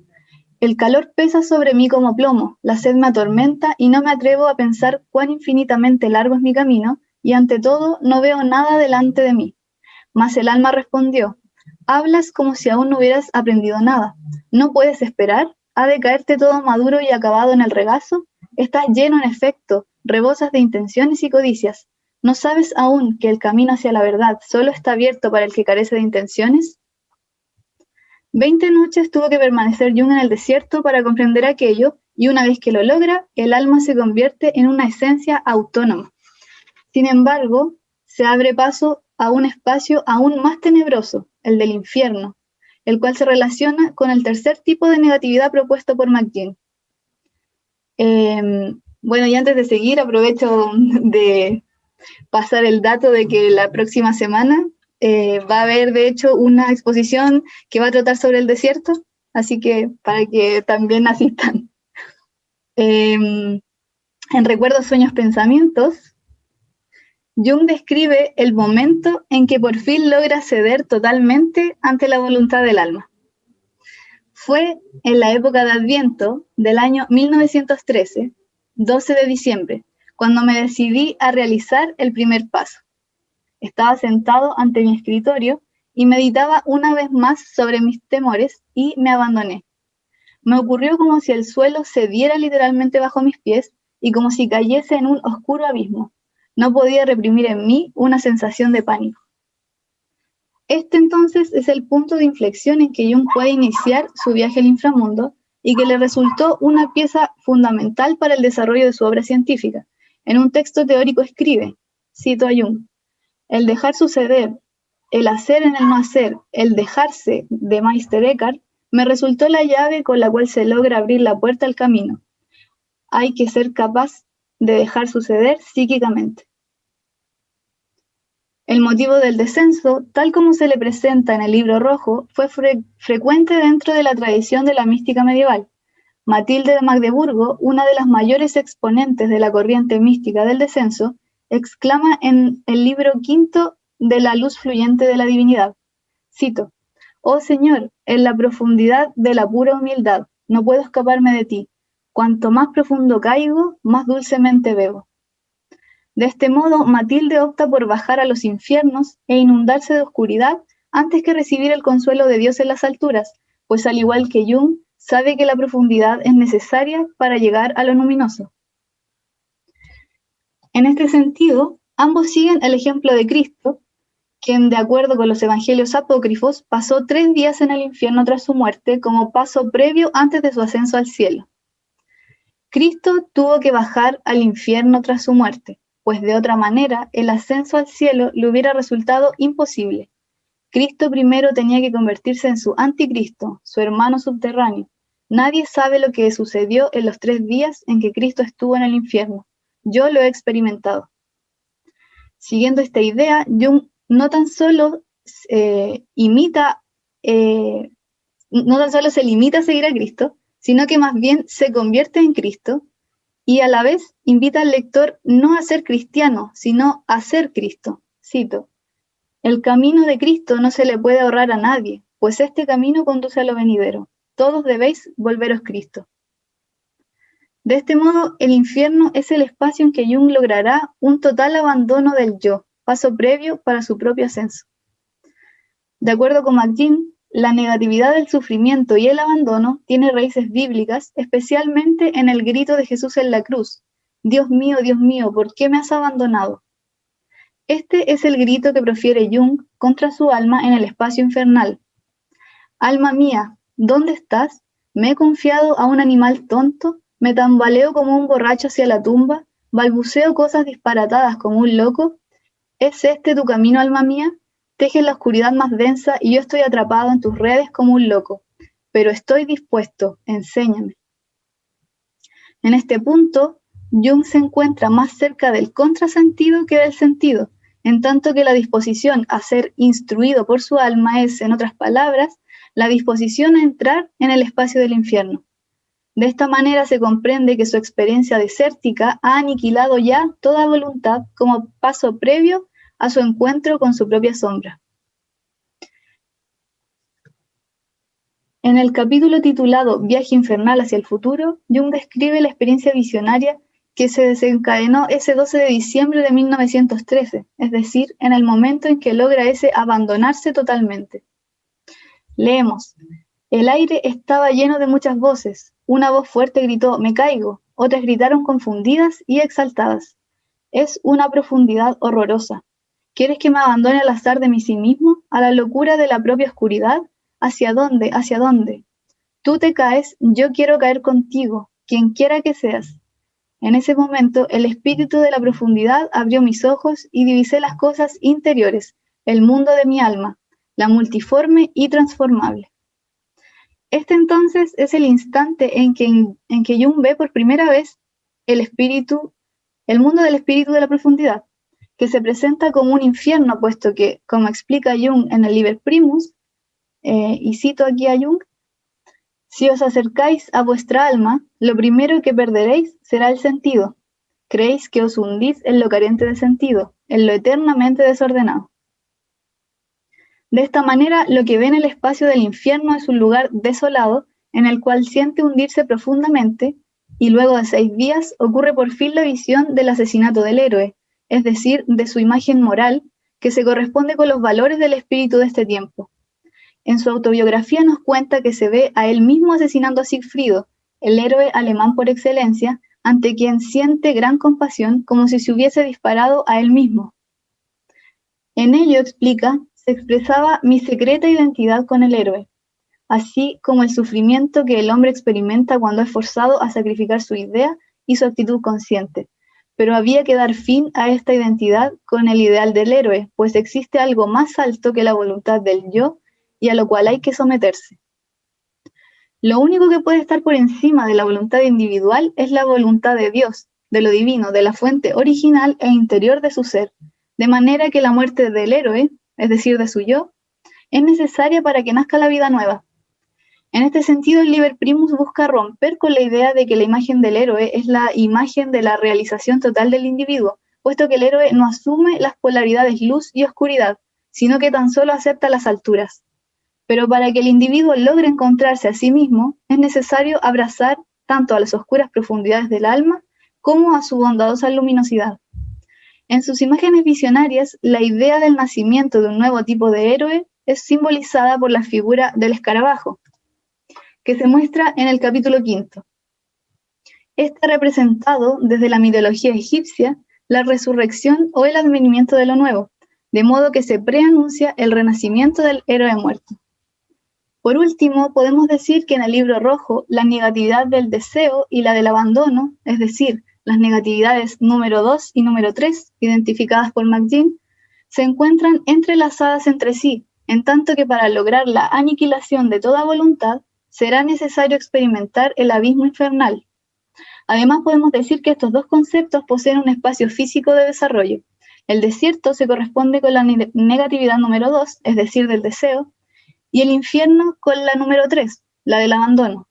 El calor pesa sobre mí como plomo, la sed me atormenta y no me atrevo a pensar cuán infinitamente largo es mi camino, y ante todo no veo nada delante de mí. Mas el alma respondió, hablas como si aún no hubieras aprendido nada. ¿No puedes esperar? ¿Ha de caerte todo maduro y acabado en el regazo? Estás lleno en efecto, rebosas de intenciones y codicias. ¿No sabes aún que el camino hacia la verdad solo está abierto para el que carece de intenciones? Veinte noches tuvo que permanecer Jung en el desierto para comprender aquello, y una vez que lo logra, el alma se convierte en una esencia autónoma. Sin embargo, se abre paso a un espacio aún más tenebroso, el del infierno, el cual se relaciona con el tercer tipo de negatividad propuesto por McGinn. Em, bueno, y antes de seguir, aprovecho de pasar el dato de que la próxima semana eh, va a haber, de hecho, una exposición que va a tratar sobre el desierto, así que para que también [LAUGHS] asistan. Em, en Recuerdos, Sueños, Pensamientos, Jung describe el momento en que por fin logra ceder totalmente ante la voluntad del alma. Fue en la época de Adviento del año 1913, 12 de diciembre, cuando me decidí a realizar el primer paso. Estaba sentado ante mi escritorio y meditaba una vez más sobre mis temores y me abandoné. Me ocurrió como si el suelo se diera literalmente bajo mis pies y como si cayese en un oscuro abismo. No podía reprimir en mí una sensación de pánico. Este entonces es el punto de inflexión en que Jung puede iniciar su viaje al inframundo y que le resultó una pieza fundamental para el desarrollo de su obra científica. En un texto teórico escribe, cito a Jung, el dejar suceder, el hacer en el no hacer, el dejarse de Meister Eckhart, me resultó la llave con la cual se logra abrir la puerta al camino. Hay que ser capaz de dejar suceder psíquicamente. El motivo del descenso, tal como se le presenta en el libro rojo, fue frecuente dentro de la tradición de la mística medieval. Matilde de Magdeburgo, una de las mayores exponentes de la corriente mística del descenso, exclama en el libro quinto de La luz fluyente de la divinidad. Cito, Oh Señor, en la profundidad de la pura humildad, no puedo escaparme de ti. Cuanto más profundo caigo, más dulcemente bebo. De este modo, Matilde opta por bajar a los infiernos e inundarse de oscuridad antes que recibir el consuelo de Dios en las alturas, pues al igual que Jung, sabe que la profundidad es necesaria para llegar a lo luminoso. En este sentido, ambos siguen el ejemplo de Cristo, quien, de acuerdo con los evangelios apócrifos, pasó tres días en el infierno tras su muerte como paso previo antes de su ascenso al cielo. Cristo tuvo que bajar al infierno tras su muerte, pues de otra manera el ascenso al cielo le hubiera resultado imposible. Cristo primero tenía que convertirse en su anticristo, su hermano subterráneo. Nadie sabe lo que sucedió en los tres días en que Cristo estuvo en el infierno. Yo lo he experimentado. Siguiendo esta idea, Jung no tan solo eh, imita, eh, no tan solo se limita a seguir a Cristo, sino que más bien se convierte en Cristo y a la vez invita al lector no a ser cristiano, sino a ser Cristo. Cito, el camino de Cristo no se le puede ahorrar a nadie, pues este camino conduce a lo venidero. Todos debéis volveros Cristo. De este modo, el infierno es el espacio en que Jung logrará un total abandono del yo, paso previo para su propio ascenso. De acuerdo con McGinn, la negatividad del sufrimiento y el abandono tiene raíces bíblicas, especialmente en el grito de Jesús en la cruz. Dios mío, Dios mío, ¿por qué me has abandonado? Este es el grito que profiere Jung contra su alma en el espacio infernal. Alma mía, ¿dónde estás? ¿Me he confiado a un animal tonto? ¿Me tambaleo como un borracho hacia la tumba? ¿Balbuceo cosas disparatadas como un loco? ¿Es este tu camino, alma mía? Teje la oscuridad más densa y yo estoy atrapado en tus redes como un loco, pero estoy dispuesto, enséñame. En este punto, Jung se encuentra más cerca del contrasentido que del sentido, en tanto que la disposición a ser instruido por su alma es, en otras palabras, la disposición a entrar en el espacio del infierno. De esta manera se comprende que su experiencia desértica ha aniquilado ya toda voluntad como paso previo a su encuentro con su propia sombra. En el capítulo titulado Viaje infernal hacia el futuro, Jung describe la experiencia visionaria que se desencadenó ese 12 de diciembre de 1913, es decir, en el momento en que logra ese abandonarse totalmente. Leemos, el aire estaba lleno de muchas voces, una voz fuerte gritó, me caigo, otras gritaron confundidas y exaltadas. Es una profundidad horrorosa. ¿Quieres que me abandone al azar de mí sí mismo, a la locura de la propia oscuridad? ¿Hacia dónde? ¿Hacia dónde? Tú te caes, yo quiero caer contigo, quien quiera que seas. En ese momento, el espíritu de la profundidad abrió mis ojos y divisé las cosas interiores, el mundo de mi alma, la multiforme y transformable. Este entonces es el instante en que, en que Jung ve por primera vez el espíritu, el mundo del espíritu de la profundidad, que se presenta como un infierno, puesto que, como explica Jung en el Liber Primus, eh, y cito aquí a Jung, si os acercáis a vuestra alma, lo primero que perderéis será el sentido. Creéis que os hundís en lo carente de sentido, en lo eternamente desordenado. De esta manera, lo que ve en el espacio del infierno es un lugar desolado en el cual siente hundirse profundamente y luego de seis días ocurre por fin la visión del asesinato del héroe, es decir, de su imagen moral, que se corresponde con los valores del espíritu de este tiempo. En su autobiografía nos cuenta que se ve a él mismo asesinando a Siegfriedo, el héroe alemán por excelencia, ante quien siente gran compasión como si se hubiese disparado a él mismo. En ello explica, se expresaba mi secreta identidad con el héroe, así como el sufrimiento que el hombre experimenta cuando es forzado a sacrificar su idea y su actitud consciente, pero había que dar fin a esta identidad con el ideal del héroe, pues existe algo más alto que la voluntad del yo y a lo cual hay que someterse. Lo único que puede estar por encima de la voluntad individual es la voluntad de Dios, de lo divino, de la fuente original e interior de su ser, de manera que la muerte del héroe, es decir, de su yo, es necesaria para que nazca la vida nueva, en este sentido, el Liber Primus busca romper con la idea de que la imagen del héroe es la imagen de la realización total del individuo, puesto que el héroe no asume las polaridades luz y oscuridad, sino que tan solo acepta las alturas. Pero para que el individuo logre encontrarse a sí mismo, es necesario abrazar tanto a las oscuras profundidades del alma como a su bondadosa luminosidad. En sus imágenes visionarias, la idea del nacimiento de un nuevo tipo de héroe es simbolizada por la figura del escarabajo, que se muestra en el capítulo quinto. Ha representado desde la mitología egipcia la resurrección o el advenimiento de lo nuevo, de modo que se preanuncia el renacimiento del héroe muerto. Por último, podemos decir que en el libro rojo la negatividad del deseo y la del abandono, es decir, las negatividades número 2 y número 3, identificadas por McGinn, se encuentran entrelazadas entre sí, en tanto que para lograr la aniquilación de toda voluntad será necesario experimentar el abismo infernal. Además, podemos decir que estos dos conceptos poseen un espacio físico de desarrollo. El desierto se corresponde con la negatividad número 2, es decir, del deseo, y el infierno con la número 3, la del abandono.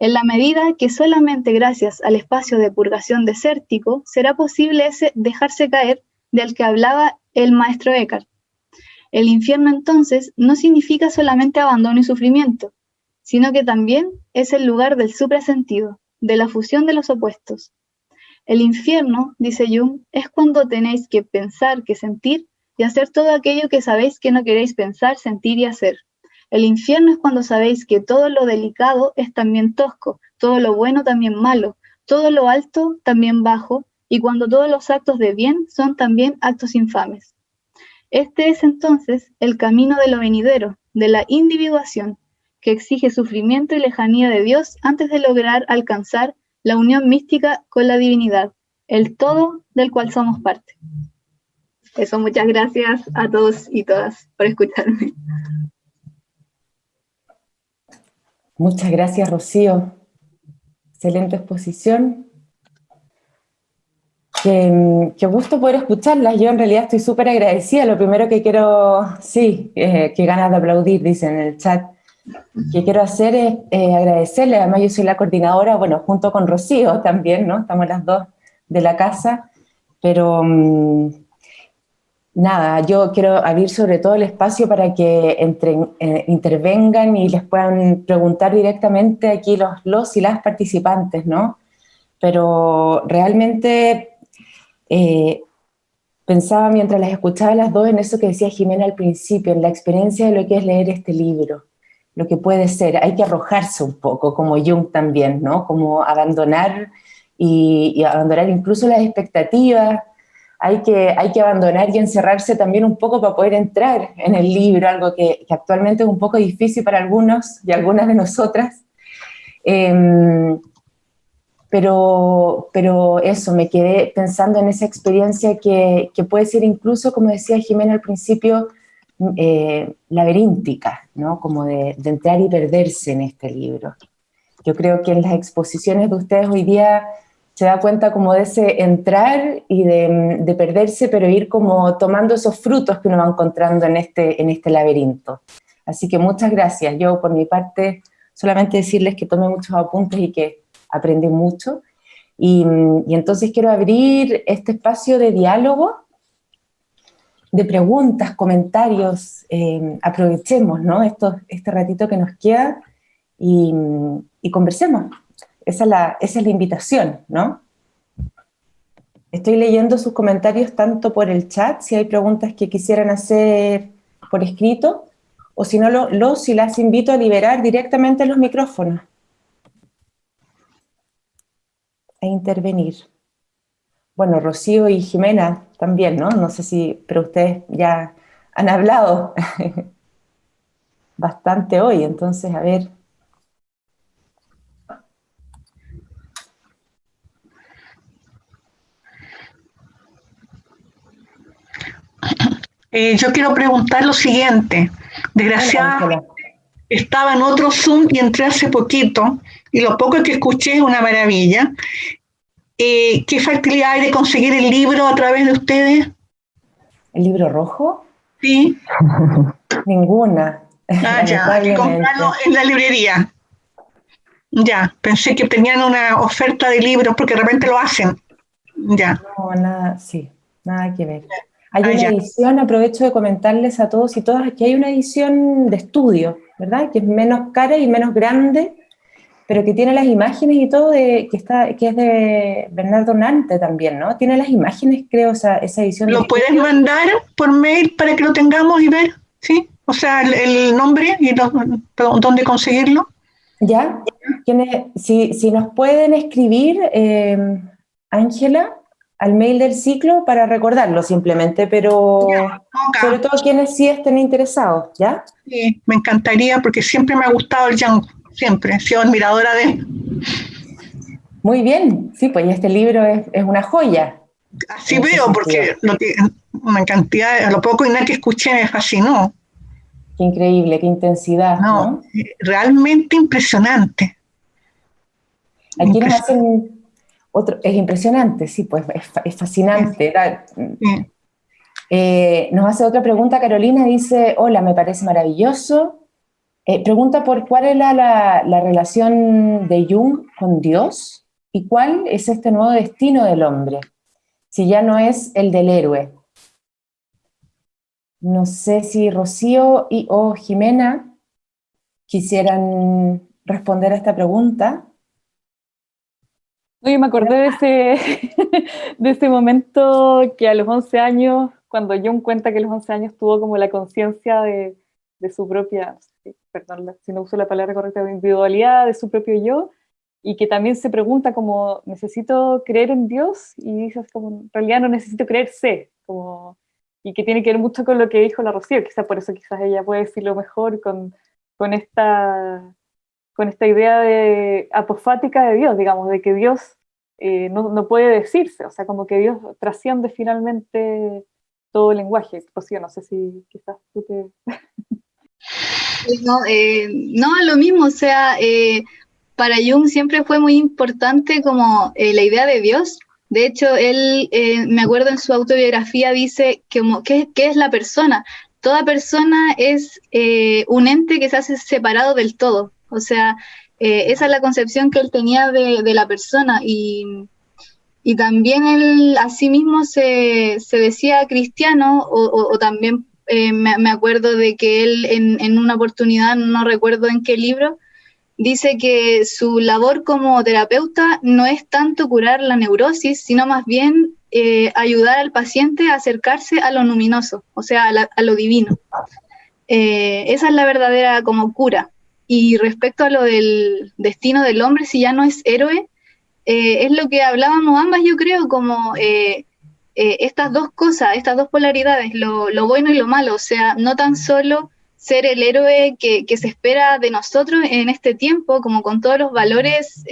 En la medida que solamente gracias al espacio de purgación desértico será posible ese dejarse caer del que hablaba el maestro Eckhart. El infierno entonces no significa solamente abandono y sufrimiento, sino que también es el lugar del suprasentido, de la fusión de los opuestos. El infierno, dice Jung, es cuando tenéis que pensar, que sentir y hacer todo aquello que sabéis que no queréis pensar, sentir y hacer. El infierno es cuando sabéis que todo lo delicado es también tosco, todo lo bueno también malo, todo lo alto también bajo, y cuando todos los actos de bien son también actos infames. Este es entonces el camino de lo venidero, de la individuación, que exige sufrimiento y lejanía de Dios antes de lograr alcanzar la unión mística con la divinidad, el todo del cual somos parte. Eso, muchas gracias a todos y todas por escucharme. Muchas gracias, Rocío. Excelente exposición. Qué, gusto poder escucharlas. Yo en realidad estoy súper agradecida. Lo primero que quiero, sí, eh, que ganas de aplaudir, dicen en el chat, que quiero hacer es eh, agradecerle. Además yo soy la coordinadora, bueno, junto con Rocío también, ¿no? Estamos las dos de la casa. Pero mm, nada, yo quiero abrir sobre todo el espacio para que entren, eh, intervengan y les puedan preguntar directamente aquí los, los y las participantes, ¿no? Pero realmente eh, pensaba mientras las escuchaba las dos en eso que decía Jimena al principio, en la experiencia de lo que es leer este libro, lo que puede ser, hay que arrojarse un poco, como Jung también, ¿no? Como abandonar y abandonar incluso las expectativas, hay que, hay que abandonar y encerrarse también un poco para poder entrar en el libro, algo que, actualmente es un poco difícil para algunos y algunas de nosotras. Em, pero, pero eso, me quedé pensando en esa experiencia que, que puede ser incluso, como decía Jimena al principio, eh, laberíntica, ¿no? como de entrar y perderse en este libro. Yo creo que en las exposiciones de ustedes hoy día se da cuenta como de ese entrar y de, perderse, pero ir como tomando esos frutos que uno va encontrando en este, en este laberinto. Así que muchas gracias. Yo por mi parte solamente decirles que tomé muchos apuntes y que aprendí mucho. Y, entonces quiero abrir este espacio de diálogo, de preguntas, comentarios. Eh, aprovechemos ¿no? Esto, este ratito que nos queda y, y conversemos. Esa es la, invitación, ¿no? Estoy leyendo sus comentarios tanto por el chat, si hay preguntas que quisieran hacer por escrito, o si no, los y las invito a liberar directamente los micrófonos. A intervenir. Bueno, Rocío y Jimena también, ¿no? No sé si, pero ustedes ya han hablado [LAUGHS] bastante hoy, entonces, a ver, Eh, yo quiero preguntar lo siguiente. Desgraciadamente estaba en otro Zoom y entré hace poquito y lo poco que escuché es una maravilla. Eh, ¿Qué facilidad hay de conseguir el libro a través de ustedes? ¿El libro rojo? Sí. [LAUGHS] Ninguna. Ah, ya, hay que comprarlo en la librería. Ya, pensé que tenían una oferta de libros porque de repente lo hacen. Ya. No, nada, sí, nada que ver. Hay ah, una edición, aprovecho de comentarles a todos y todas, que hay una edición de estudio, ¿verdad? Que es menos cara y menos grande, pero que tiene las imágenes y todo, de, que, está, que es de Bernardo Nante también, ¿no? Tiene las imágenes, creo, esa, esa edición. ¿Lo puedes mandar por mail para que lo tengamos y ver? ¿Sí? O sea, el, nombre y dónde conseguirlo. Ya, si, si nos pueden escribir, eh, Ángela, al mail del ciclo para recordarlo simplemente, pero sobre todo quienes sí estén interesados, ¿ya? Sí, me encantaría porque siempre me ha gustado el Django, siempre, he sido admiradora de él. Muy bien, sí, pues este libro es, una joya. Así veo, porque lo que, una cantidad, lo poco y nada que escuché me fascinó. Qué increíble, qué intensidad. No, realmente impresionante. Aquí nos hacen otro, es impresionante, sí, pues es, fascinante. Eh, nos hace otra pregunta Carolina, dice, hola, me parece maravilloso. Eh, pregunta por cuál era la, la, relación de Jung con Dios y cuál es este nuevo destino del hombre, si ya no es el del héroe. No sé si Rocío y o Jimena quisieran responder a esta pregunta. Oye, me acordé de ese, [LAUGHS] de ese momento que a los 11 años, cuando John cuenta que a los 11 años tuvo como la conciencia de, de, su propia, perdón si no uso la palabra correcta, de individualidad, de su propio yo, y que también se pregunta como, ¿necesito creer en Dios? Y dices como, en realidad no necesito creerse, como, y que tiene que ver mucho con lo que dijo la Rocío, quizás por eso quizás ella puede decirlo mejor con, con esta con esta idea de apofática de Dios, digamos, de que Dios eh, no, puede decirse, o sea, como que Dios trasciende finalmente todo el lenguaje. Rocío, no sé si quizás tú te... no, eh, no, lo mismo, o sea, eh, para Jung siempre fue muy importante como la idea de Dios. De hecho, él, me acuerdo en su autobiografía, dice que, ¿qué, ¿qué, es la persona? Toda persona es un ente que se hace separado del todo. O sea, eh, esa es la concepción que él tenía de, la persona y, también él a mismo se, decía cristiano o, también eh, me, acuerdo de que él en, una oportunidad, no recuerdo en qué libro, dice que su labor como terapeuta no es tanto curar la neurosis, sino más bien eh, ayudar al paciente a acercarse a lo luminoso, o sea, a, lo divino. esa es la verdadera como cura. Y respecto a lo del destino del hombre, si ya no es héroe, eh, es lo que hablábamos ambas, yo creo, como eh, eh, estas dos cosas, estas dos polaridades, lo, bueno y lo malo, o sea, no tan solo ser el héroe que, se espera de nosotros en este tiempo, como con todos los valores,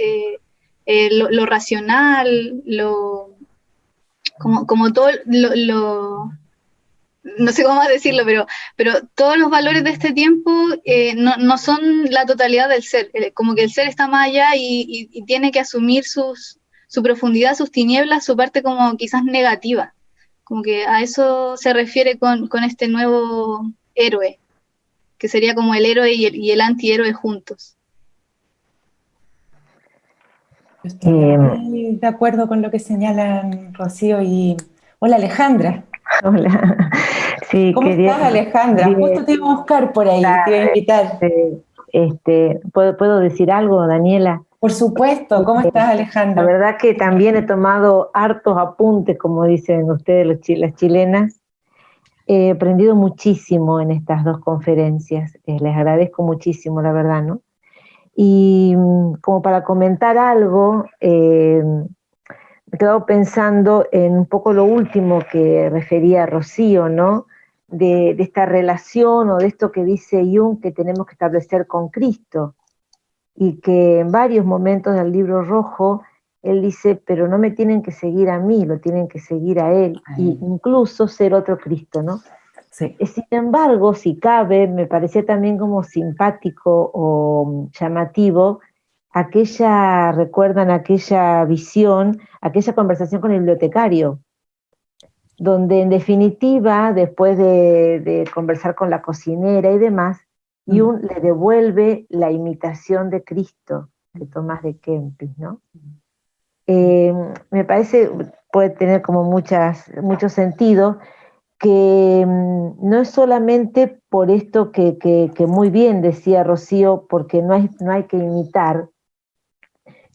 lo, racional, lo, como, como todo lo, no sé cómo decirlo, pero, pero todos los valores de este tiempo eh, no, son la totalidad del ser, eh, como que el ser está más allá y, tiene que asumir sus, su profundidad, sus tinieblas, su parte como quizás negativa, como que a eso se refiere con, este nuevo héroe, que sería como el héroe y el, y el antihéroe juntos. Estoy de acuerdo con lo que señalan Rocío y... Hola Alejandra. [LAUGHS] Hola. Sí, ¿Cómo estás, Alejandra? Justo te iba a buscar por ahí, te iba a invitar. Este, este, ¿puedo, ¿Puedo decir algo, Daniela? Por supuesto, ¿cómo este, estás, Alejandra? La verdad que también he tomado hartos apuntes, como dicen ustedes las chilenas. He aprendido muchísimo en estas dos conferencias, eh, les agradezco muchísimo, la verdad, ¿no? Y mm, como para comentar algo, eh, me he quedado pensando en un poco lo último que refería Rocío, ¿no? De, esta relación o de esto que dice Jung que tenemos que establecer con Cristo y que en varios momentos del libro rojo él dice, pero no me tienen que seguir a mí, lo tienen que seguir a él, e incluso ser otro Cristo, ¿no? Sí. Sin embargo, si cabe, me parecía también como simpático o llamativo aquella, recuerdan aquella visión, aquella conversación con el bibliotecario, donde en definitiva, después de, conversar con la cocinera y demás, mm. Jung le devuelve la imitación de Cristo de Tomás de Kempis, ¿no? Eh, me parece, puede tener como muchas, mucho sentido, que mm, no es solamente por esto que, muy bien decía Rocío, porque no hay, no hay que imitar,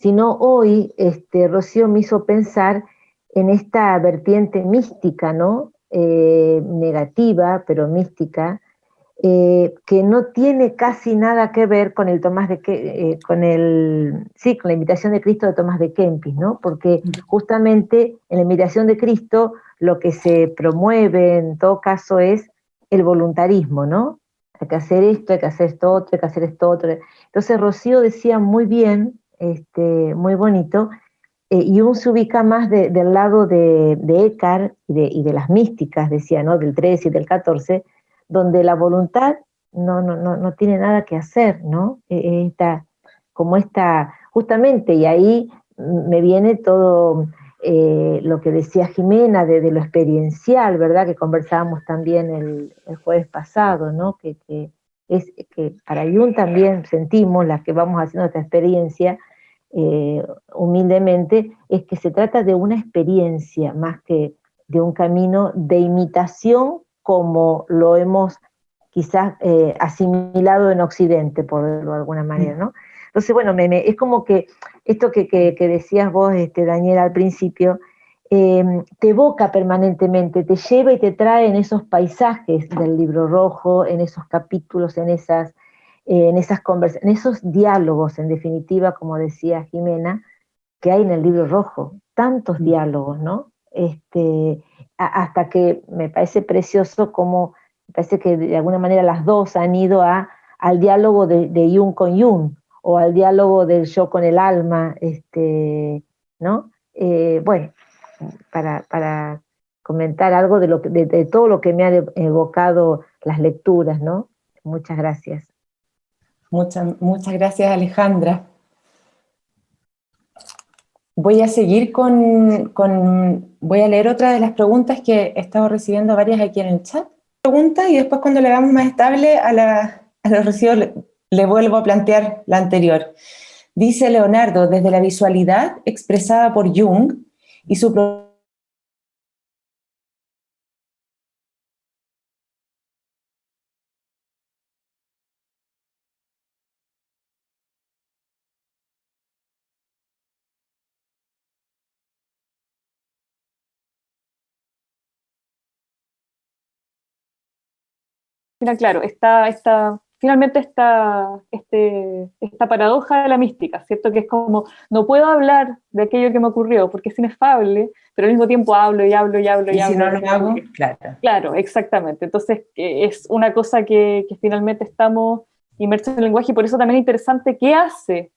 sino hoy este, Rocío me hizo pensar en esta vertiente mística, ¿no? Eh, negativa, pero mística, eh, que no tiene casi nada que ver con el Tomás de eh, con el sí, con la invitación de Cristo de Tomás de Kempis, ¿no? Porque justamente en la invitación de Cristo lo que se promueve en todo caso es el voluntarismo, ¿no? Hay que hacer esto, hay que hacer esto otro, hay que hacer esto otro. Entonces Rocío decía muy bien, este, muy bonito, eh, y uno se ubica más del lado de, de Eckhart y de, las místicas, decía, ¿no? Del 13 y del 14, donde la voluntad no, no, no, no tiene nada que hacer, ¿no? E, esta, como esta, justamente, y ahí me viene todo eh, lo que decía Jimena de, lo experiencial, ¿verdad? Que conversábamos también el, jueves pasado, ¿no? Que, es que para Jung también sentimos, las que vamos haciendo esta experiencia, eh, humildemente, es que se trata de una experiencia más que de un camino de imitación como lo hemos quizás eh, asimilado en Occidente, por decirlo de alguna manera, ¿no? Entonces, bueno, es como que esto que, decías vos, este, Daniel, al principio, em, te evoca permanentemente, te lleva y te trae en esos paisajes del libro rojo, en esos capítulos, en esas, en esas en esos diálogos, en definitiva, como decía Jimena, que hay en el libro rojo, tantos mm. diálogos, ¿no? Este, hasta que me parece precioso como, me parece que de alguna manera las dos han ido a, al diálogo de, de Jung con Jung, o al diálogo del yo con el alma, este, ¿no? Eh, bueno, para, comentar algo de, lo de, todo lo que me han evocado las lecturas, ¿no? Muchas gracias. Muchas, muchas gracias, Alejandra. Voy a seguir con, voy a leer otra de las preguntas que he estado recibiendo varias aquí en el chat. Pregunta y después cuando le damos más estable a, la, a los residuos le vuelvo a plantear la anterior. Dice Leonardo, desde la visualidad expresada por Jung y su Claro, está, está finalmente esta, este, esta paradoja de la mística, ¿cierto? Que es como, no puedo hablar de aquello que me ocurrió porque es inefable, pero al mismo tiempo hablo y hablo y hablo y, hablo. Si no lo hago, claro. Claro, exactamente. Entonces es una cosa que, que, finalmente estamos inmersos en el lenguaje y por eso también es interesante qué hace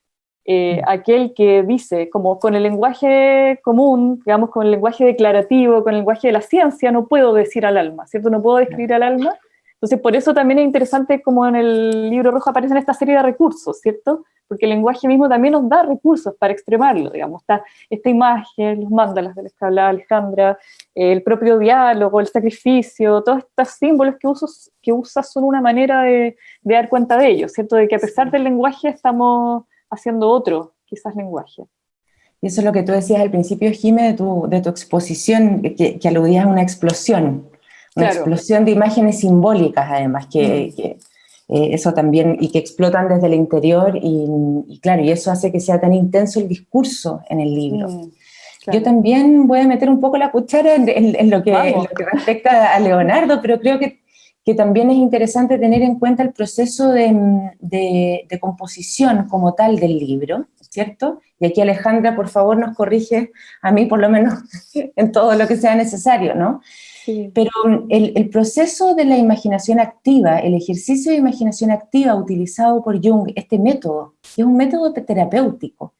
eh, mm. aquel que dice, como con el lenguaje común, digamos, con el lenguaje declarativo, con el lenguaje de la ciencia, no puedo decir al alma, ¿cierto? No puedo describir al alma, entonces, por eso también es interesante como en el libro rojo aparecen esta serie de recursos, ¿cierto? Porque el lenguaje mismo también nos da recursos para extremarlo, digamos, está esta imagen, los mandalas de los que hablaba Alejandra, el propio diálogo, el sacrificio, todos estos símbolos que, usos, que usas son una manera de, dar cuenta de ello, ¿cierto? De que a pesar del lenguaje estamos haciendo otro, quizás, lenguaje. Y eso es lo que tú decías al principio, Jime, de tu, de tu exposición, que, que aludías a una explosión, una explosión de imágenes simbólicas además, que, mm. eh, eso también, y que explotan desde el interior, y, claro, y eso hace que sea tan intenso el discurso en el libro. Mm, Yo también voy a meter un poco la cuchara en, lo, que, respecta a Leonardo, pero creo que, que, también es interesante tener en cuenta el proceso de, de, composición como tal del libro, ¿cierto? Y aquí Alejandra, por favor, nos corrige a mí por lo menos [LAUGHS] en todo lo que sea necesario, ¿no? Pero el, proceso de la imaginación activa, el ejercicio de imaginación activa utilizado por Jung, este método, que es un método terapéutico,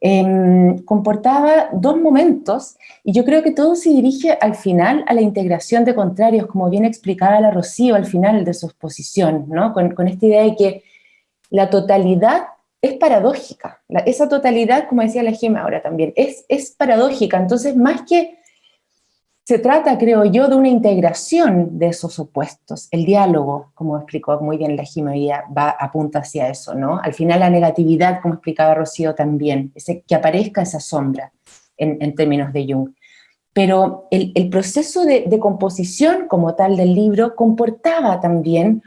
em, comportaba dos momentos, y yo creo que todo se dirige al final a la integración de contrarios, como bien explicaba la Rocío al final de su exposición, ¿no? con, esta idea de que la totalidad es paradójica, esa totalidad, como decía la Gema ahora también, es, es paradójica, entonces más que se trata, creo yo, de una integración de esos opuestos. El diálogo, como explicó muy bien la Jiménez, va apunta hacia eso, ¿no? Al final la negatividad, como explicaba Rocío también, ese, que aparezca esa sombra en, términos de Jung. pero el, proceso de, de, composición como tal del libro comportaba también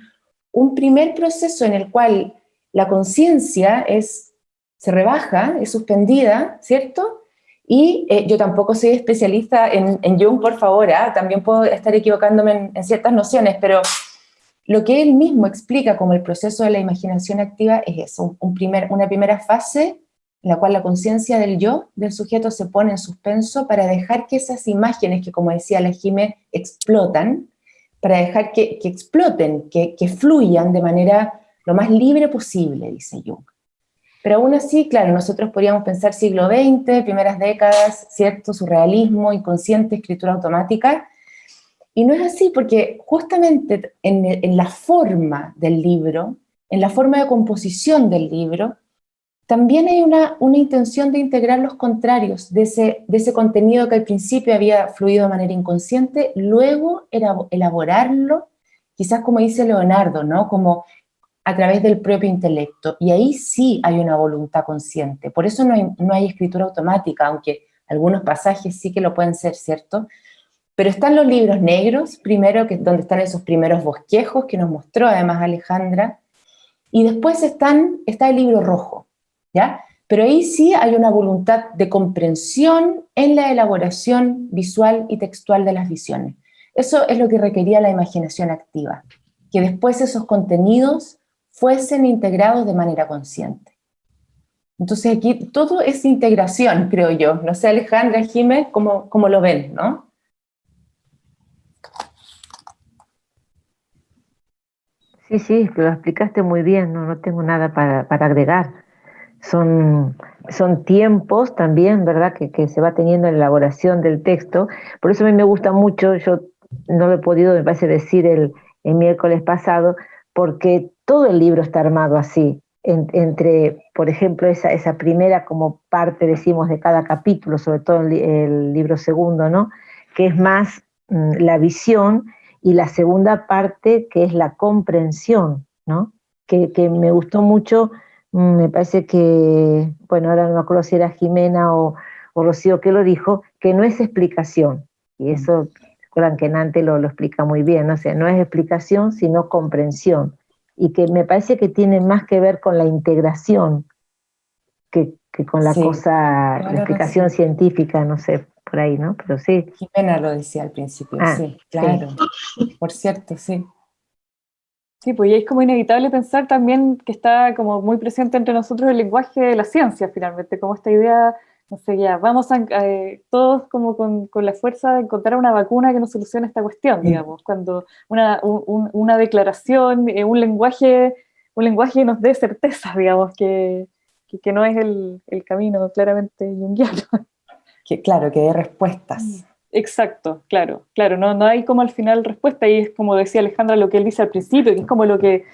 un primer proceso en el cual la conciencia es, se rebaja, es suspendida, ¿cierto? Y eh, yo tampoco soy especialista en, Jung, por favor, ¿ah? también puedo estar equivocándome en, ciertas nociones, pero lo que él mismo explica como el proceso de la imaginación activa es eso, una primera fase en la cual la conciencia del yo, del sujeto, se pone en suspenso para dejar que esas imágenes que, como decía la Jime, explotan, para dejar que, exploten, que fluyan de manera lo más libre posible, dice Jung. Pero aún así, claro, nosotros podríamos pensar siglo XX, primeras décadas, ¿cierto? Surrealismo, inconsciente, escritura automática, y no es así, porque justamente en, la forma del libro, en la forma de composición del libro, también hay una, una intención de integrar los contrarios de ese, de ese contenido que al principio había fluido de manera inconsciente, luego elaborarlo, quizás como dice Leonardo, ¿no? Como a través del propio intelecto, y ahí sí hay una voluntad consciente. Por eso no hay, no hay escritura automática, aunque algunos pasajes sí que lo pueden ser, ¿cierto? Pero están los libros negros, primero, que, donde están esos primeros bosquejos que nos mostró además Alejandra, y después están, está el libro rojo, ¿ya? Pero ahí sí hay una voluntad de comprensión en la elaboración visual y textual de las visiones. Eso es lo que requería la imaginación activa, que después esos contenidos fuesen integrados de manera consciente. Entonces aquí todo es integración, creo yo. No sé, Alejandra, Jiménez, ¿cómo, cómo lo ven, no? Sí, sí, lo explicaste muy bien, no, no tengo nada para, agregar. Son, son tiempos también, ¿verdad?, que, que, se va teniendo en la elaboración del texto. Por eso a mí me gusta mucho, yo no lo he podido, me parece, decir el, el miércoles pasado, porque todo el libro está armado así, entre, por ejemplo, esa, esa primera como parte, decimos, de cada capítulo, sobre todo el, libro segundo, ¿no? Que es más mm, la visión, y la segunda parte, que es la comprensión, ¿no? Que, me gustó mucho, mm, me parece que, bueno, ahora no me acuerdo si era Jimena o, Rocío que lo dijo, que no es explicación, y eso, recuerdan que Nante lo, lo explica muy bien, o sea, no es explicación, sino comprensión y que me parece que tiene más que ver con la integración que, con la cosa, la explicación científica, no sé, por ahí, ¿no? Pero sí. Jimena lo decía al principio, ah, sí, claro. Por cierto, sí. Sí, pues y es como inevitable pensar también que está como muy presente entre nosotros el lenguaje de la ciencia, finalmente, como esta idea no sé, ya, vamos a, eh, todos como con, con, la fuerza de encontrar una vacuna que nos solucione esta cuestión, digamos, cuando una, una declaración, eh, un lenguaje, un lenguaje nos dé certeza, digamos, que, que, no es el, el, camino claramente junguiano. Que, claro, que dé respuestas. Mm, exacto, claro, claro, no, no hay como al final respuesta, y es como decía Alejandra lo que él dice al principio, que es como lo que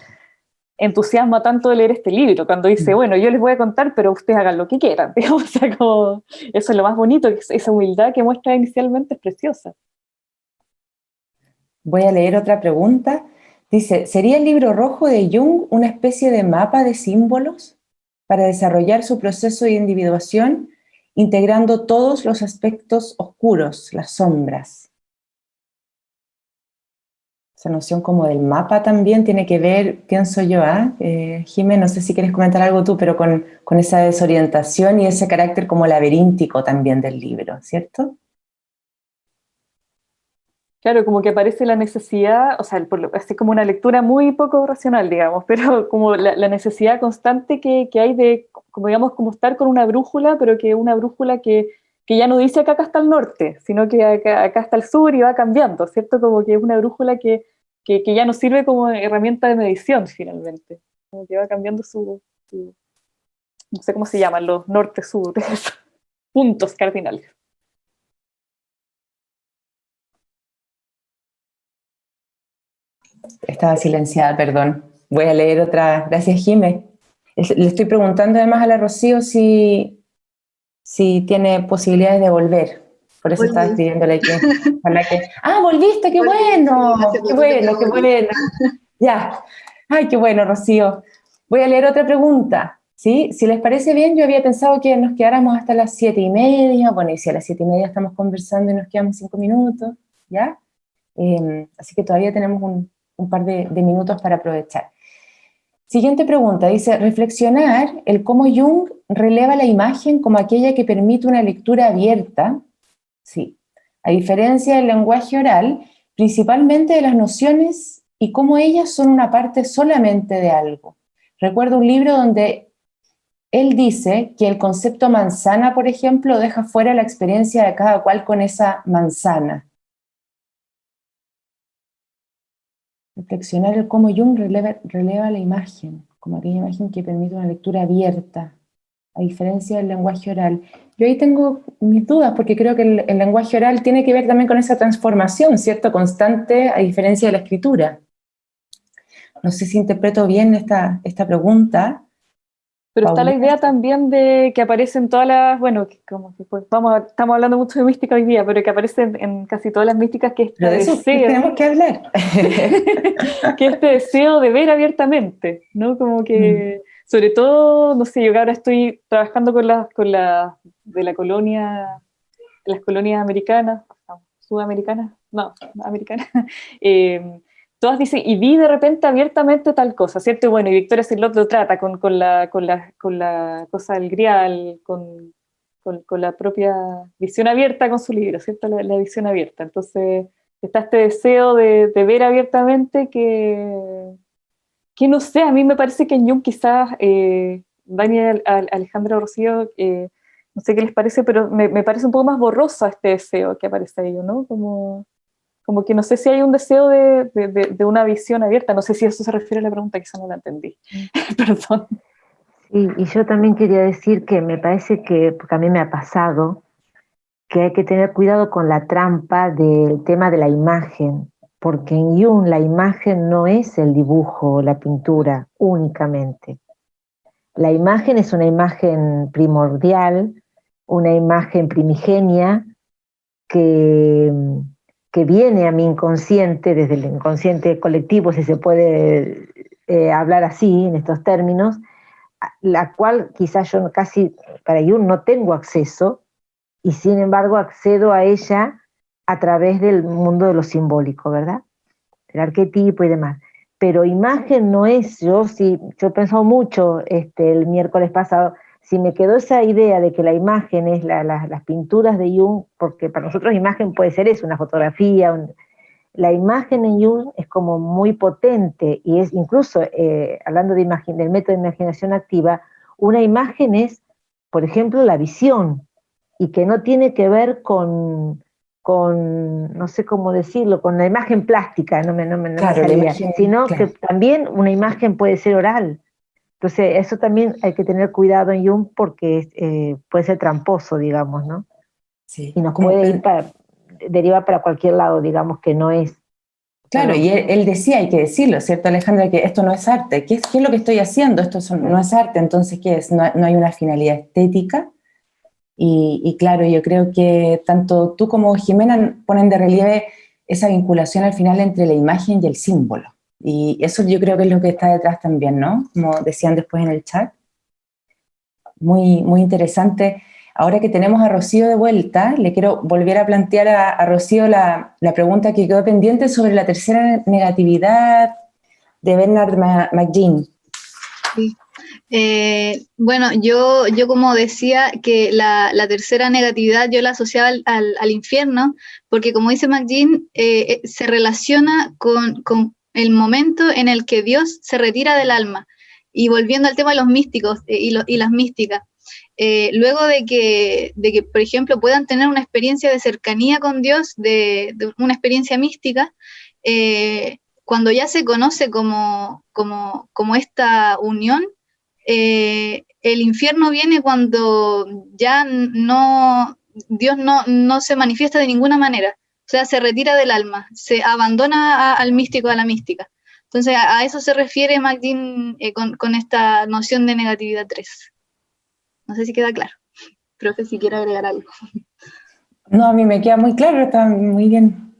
entusiasma tanto de leer este libro, cuando dice, mm. bueno, yo les voy a contar, pero ustedes hagan lo que quieran. [LAUGHS] Digamos, o sea, como, eso es lo más bonito, esa humildad que muestra inicialmente es preciosa. Voy a leer otra pregunta. Dice, ¿sería el libro rojo de Jung una especie de mapa de símbolos para desarrollar su proceso de individuación, integrando todos los aspectos oscuros, las sombras? Esa noción como del mapa también tiene que ver, pienso yo, ¿ah? ¿eh? no sé si quieres comentar algo tú, pero con, con, esa desorientación y ese carácter como laberíntico también del libro, ¿cierto? Claro, como que aparece la necesidad, o sea, es como una lectura muy poco racional, digamos, [LAUGHS] pero como la, necesidad constante que, que, hay de, como digamos, como estar con una brújula, pero que una brújula que, que ya no dice que acá está el norte, sino que acá, acá, está el sur y va cambiando, ¿cierto? Como que es una brújula que, que, ya no sirve como herramienta de medición finalmente, como que va cambiando su, no sé cómo se llaman, los norte-sur, [LAUGHS] puntos cardinales. Estaba silenciada, perdón. Voy a leer otra. Gracias, Jime. Le estoy preguntando además a la Rocío si, si tiene posibilidades de volver. Por eso estaba escribiéndole que, [LAUGHS] que... ¡Ah, volviste! ¡Qué bueno! ¡Qué bueno, qué bueno! [LAUGHS] Ya. ¡Ay, qué bueno, Rocío! Voy a leer otra pregunta. ¿Sí? Si les parece bien, yo había pensado que nos quedáramos hasta las siete y media, bueno, y si a las siete y media estamos conversando y nos quedamos cinco minutos, ¿ya? Em, así que todavía tenemos un, par de, minutos para aprovechar. Siguiente pregunta, dice, reflexionar el cómo Jung releva la imagen como aquella que permite una lectura abierta, sí, a diferencia del lenguaje oral, principalmente de las nociones y cómo ellas son una parte solamente de algo. Recuerdo un libro donde él dice que el concepto manzana, por ejemplo, deja fuera la experiencia de cada cual con esa manzana. Reflexionar el cómo Jung releva, la imagen, como aquella imagen que permite una lectura abierta, a diferencia del lenguaje oral. Yo ahí tengo mis dudas, porque creo que el, lenguaje oral tiene que ver también con esa transformación, ¿cierto?, constante, a diferencia de la escritura. No sé si interpreto bien esta, esta pregunta, pero está la idea también de que aparecen todas las, bueno, como que pues, vamos, estamos hablando mucho de mística hoy día, pero que aparecen en casi todas las místicas que este deseo, tenemos que hablar. [LAUGHS] que este deseo de ver abiertamente, ¿no? Como que, mm. sobre todo, no sé, yo que ahora estoy trabajando con las, con la, de la colonia, las colonias americanas, sudamericanas, no, americanas, [LAUGHS] eh, todas dicen, y vi de repente abiertamente tal cosa, ¿cierto? Y bueno, y Victoria Silot lo trata con, con, la, con, la, con la cosa del grial, con, con, la propia visión abierta con su libro, ¿cierto? La, visión abierta. Entonces, está este deseo de, de, ver abiertamente que, que no sé, a mí me parece que en Jung quizás, eh, Daniel Alejandro Rocío, eh, no sé qué les parece, pero me, me, parece un poco más borroso este deseo que aparece ahí, ¿no? Como como que no sé si hay un deseo de, de, una visión abierta, no sé si eso se refiere a la pregunta, quizá no la entendí, [LAUGHS] perdón. Sí, y yo también quería decir que me parece que, porque a mí me ha pasado, que hay que tener cuidado con la trampa del tema de la imagen, porque en Jung la imagen no es el dibujo o la pintura únicamente. La imagen es una imagen primordial, una imagen primigenia que que viene a mi inconsciente, desde el inconsciente colectivo, si se puede eh, hablar así, en estos términos, la cual quizás yo casi para Jung no tengo acceso, y sin embargo accedo a ella a través del mundo de lo simbólico, ¿verdad? El arquetipo y demás. Pero imagen no es, yo sí, yo he pensado mucho este, el miércoles pasado, si me quedó esa idea de que la imagen es las pinturas de Jung, porque para nosotros imagen puede ser eso, una fotografía, la imagen en Jung es como muy potente y es incluso, eh, hablando de imagen, del método de imaginación activa, una imagen es, por ejemplo, la visión, y que no tiene que ver con, con no sé cómo decirlo, con la imagen plástica, no me, no me, sino que también una imagen puede ser oral. Entonces, eso también hay que tener cuidado en Jung porque eh, puede ser tramposo, digamos, ¿no? Sí. Y nos puede ir para, deriva para cualquier lado, digamos, que no es. Claro, y él, decía, hay que decirlo, ¿cierto, Alejandra? Que esto no es arte. ¿Qué es, qué es lo que estoy haciendo? Esto no es arte, entonces, ¿qué es? No, hay una finalidad estética. Y, y, claro, yo creo que tanto tú como Jimena ponen de relieve esa vinculación al final entre la imagen y el símbolo. Y eso yo creo que es lo que está detrás también, ¿no? Como decían después en el chat. Muy, muy interesante. Ahora que tenemos a Rocío de vuelta, le quiero volver a plantear a, Rocío la, la, pregunta que quedó pendiente sobre la tercera negatividad de Bernard McGean. Sí. Eh, bueno, yo, yo como decía que la, la, tercera negatividad yo la asociaba al, al, infierno, porque como dice McGean, eh, eh, se relaciona con, con, el momento en el que Dios se retira del alma. Y volviendo al tema de los místicos eh, y, las místicas, eh, luego de que, de que, por ejemplo, puedan tener una experiencia de cercanía con Dios, de, una experiencia mística, eh, cuando ya se conoce como, como, como esta unión, el infierno viene cuando ya no, Dios no, no se manifiesta de ninguna manera. Sea, se retira del alma, se abandona al místico, a la mística. Entonces, a, eso se refiere Magdín eh, con, esta noción de negatividad 3. No sé si queda claro. Profe, si quiere agregar algo. No, a mí me queda muy claro, está muy bien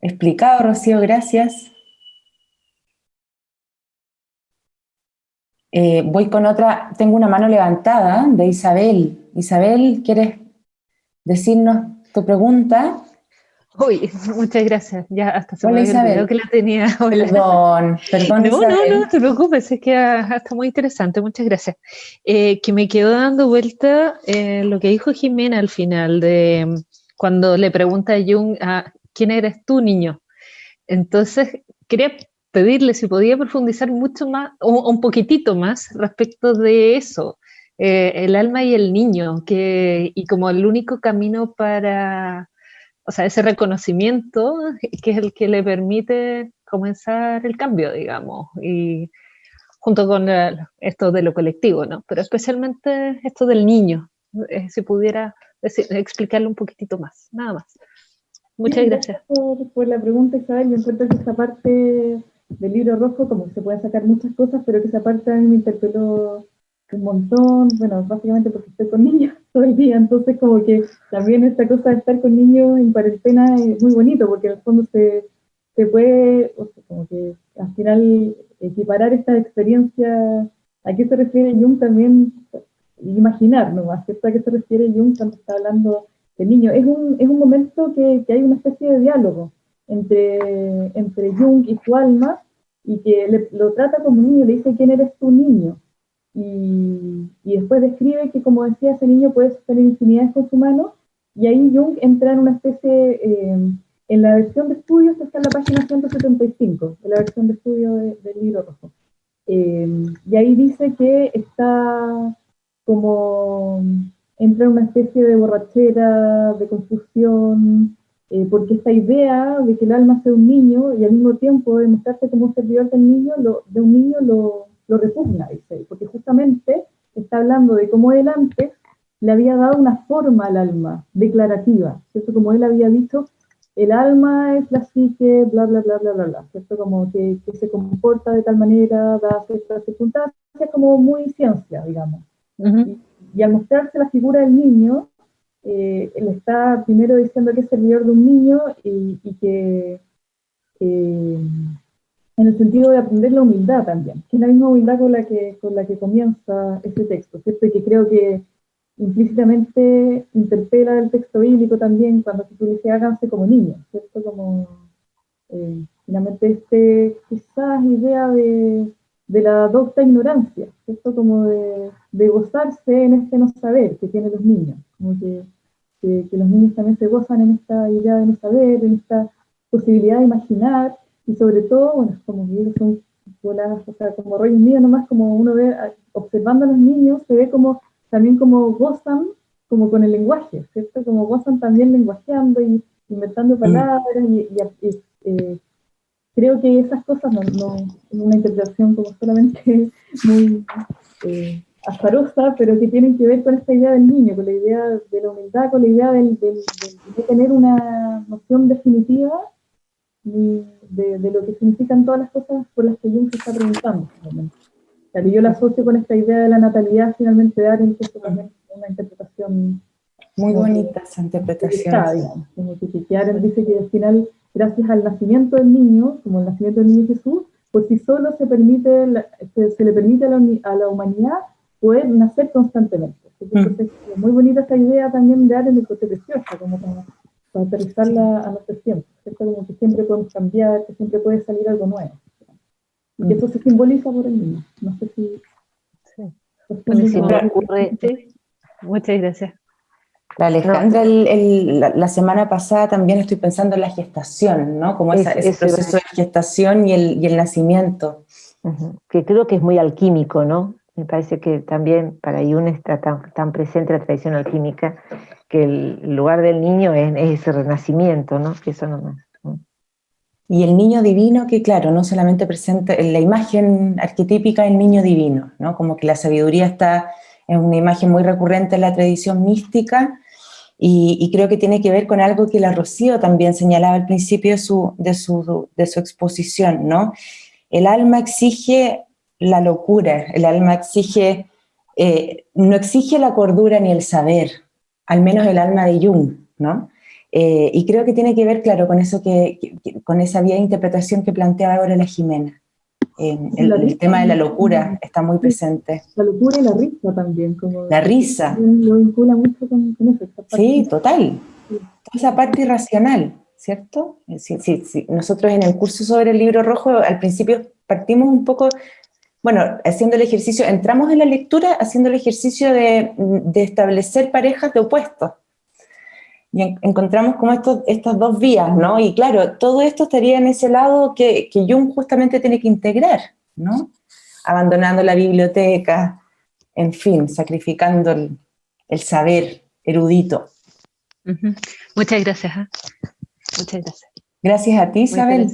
explicado, Rocío, gracias. Eh, voy con otra, tengo una mano levantada de Isabel. Isabel, ¿quieres decirnos tu pregunta? Uy, [LAUGHS] muchas gracias. Ya hasta se Hola, me había olvidado Isabel. que la tenía. [LAUGHS] Hola. Perdón, perdón No, no, Isabel. no te preocupes, es que ah, está muy interesante, muchas gracias. Eh, que me quedó dando vuelta eh, lo que dijo Jimena al final, de mm, cuando le pregunta a Jung, ah, ¿quién eres tú, niño? Entonces, quería pedirle si podía profundizar mucho más, o un poquitito más, respecto de eso, eh, el alma y el niño, que, y como el único camino para, o sea, ese reconocimiento, [LAUGHS] que es el que le permite comenzar el cambio, digamos, y junto con el- esto de lo colectivo, ¿no? Pero especialmente esto del niño, eh, si pudiera decir- explicarlo un poquitito más, nada más. Muchas Sí, gracias. por, por la pregunta, Isabel. Yo encuentro que esa parte del libro rojo, como que se pueden sacar muchas cosas, pero que esa parte a mí me interpeló un montón, bueno, básicamente porque estoy con niños [LAUGHS] todo el día, entonces como que también esta cosa de estar con niños en cuarentena es muy bonito, porque en el fondo se, se puede, o sea, como que al final equiparar estas experiencias, ¿a qué se refiere Jung también? Imaginar nomás, ¿cierto? ¿A qué se refiere Jung cuando está hablando de niños? Es un, es un momento que, que hay una especie de diálogo entre, entre Jung y su alma, y que le- lo trata como un niño, le dice, ¿quién eres tú, niño? Y, y después describe que, como decía, ese niño puede sostener infinidades con su mano, y ahí Jung entra en una especie, eh, en la versión de estudios está en la página 175, en la versión de estudio de- del libro rojo. Eh, y ahí dice que está como, entra en una especie de borrachera, de confusión, eh, porque esta idea de que el alma sea un niño y al mismo tiempo de mostrarse como un servidor del niño, lo- de un niño lo, lo repugna, dice él, porque justamente está hablando de cómo él antes le había dado una forma al alma, declarativa, ¿cierto? Como él había dicho, el alma es la psique, bla, bla, bla, bla, bla, bla, ¿cierto? Como que, que se comporta de tal manera, da ciertas circunstancias, como muy ciencia, digamos. Y al mostrarse la figura del niño, eh, él está primero diciendo que es servidor de un niño y, y que eh, en el sentido de aprender la humildad también, que es la misma humildad con la que, con la que comienza ese texto, ¿cierto? Y que creo que implícitamente interpela el texto bíblico también cuando se dice háganse como niños, ¿cierto? Como eh, finalmente este quizás idea de, de la docta ignorancia, ¿cierto? Como de, de gozarse en este no saber que tienen los niños, como que, que, que los niños también se gozan en esta idea de no saber, en esta posibilidad de imaginar, y sobre todo, bueno, como que ellos son bolas, o sea, como rollos míos nomás, como uno ve, a- observando a los niños, se ve como, también como gozan, como con el lenguaje, ¿cierto? Como gozan también lenguajeando y inventando palabras, y, y- y, eh, creo que esas cosas no, no es una interpretación como solamente [LAUGHS] muy eh, azarosa, pero que tienen que ver con esta idea del niño, con la idea de la humildad, con la idea del, del- del- de tener una noción definitiva de, de lo que significan todas las cosas por las que Jung se está preguntando. Claro, yo la asocio con esta idea de la natalidad finalmente de eso también es una interpretación Muy Como bonita esa interpretación. digamos, como que, dice que al final, gracias al nacimiento del niño, como el nacimiento del niño Jesús, por sí solo se, permite se, se le permite a la, a la humanidad poder nacer constantemente. Entonces, es muy bonita esa idea también de Arendt, que es preciosa, como para, para aterrizarla a nuestros tiempos, ¿cierto? Como que siempre podemos cambiar, que siempre puede salir algo nuevo. Y que eso se simboliza por el niño. No sé si... Sí. Bueno, me ocurre, muchas gracias. La Alejandra, el- el- la, la semana pasada también estoy pensando en la gestación, ¿no? Como esa- Es- ese proceso de gestación y el, y el nacimiento. Que creo que es muy alquímico, ¿no? Me parece que también para Jung está tan, tan presente la tradición alquímica que el lugar del niño es, es ese renacimiento, ¿no? Eso nomás. ¿no? Y el niño divino, que claro, no solamente presenta en la imagen arquetípica del niño divino, ¿no? Como que la sabiduría está en una imagen muy recurrente en la tradición mística, y, y creo que tiene que ver con algo que la Rocío también señalaba al principio de su, de su, de su exposición, ¿no? El alma exige la locura, el alma exige, eh, no exige la cordura ni el saber, al menos el alma de Jung, ¿no? Eh, y creo que tiene que ver, claro, con eso que, con esa vía de interpretación que planteaba ahora la Jimena. el, tema de la locura está muy presente. La locura y la risa también. Como la risa. Lo vincula mucho con, eso. Sí, total. esa parte irracional, ¿cierto? Sí, sí, sí. Nosotros en el curso sobre el libro rojo, al principio partimos un poco, bueno, haciendo el ejercicio, entramos en la lectura haciendo el ejercicio de, de establecer parejas de opuestos y encontramos como estos, estas dos vías, ¿no? Y claro, todo esto estaría en ese lado que, que Jung justamente tiene que integrar, ¿no? Abandonando la biblioteca, en fin, sacrificando el, el saber erudito. Muchas gracias. ¿ah? Muchas gracias. Gracias a ti, Isabel.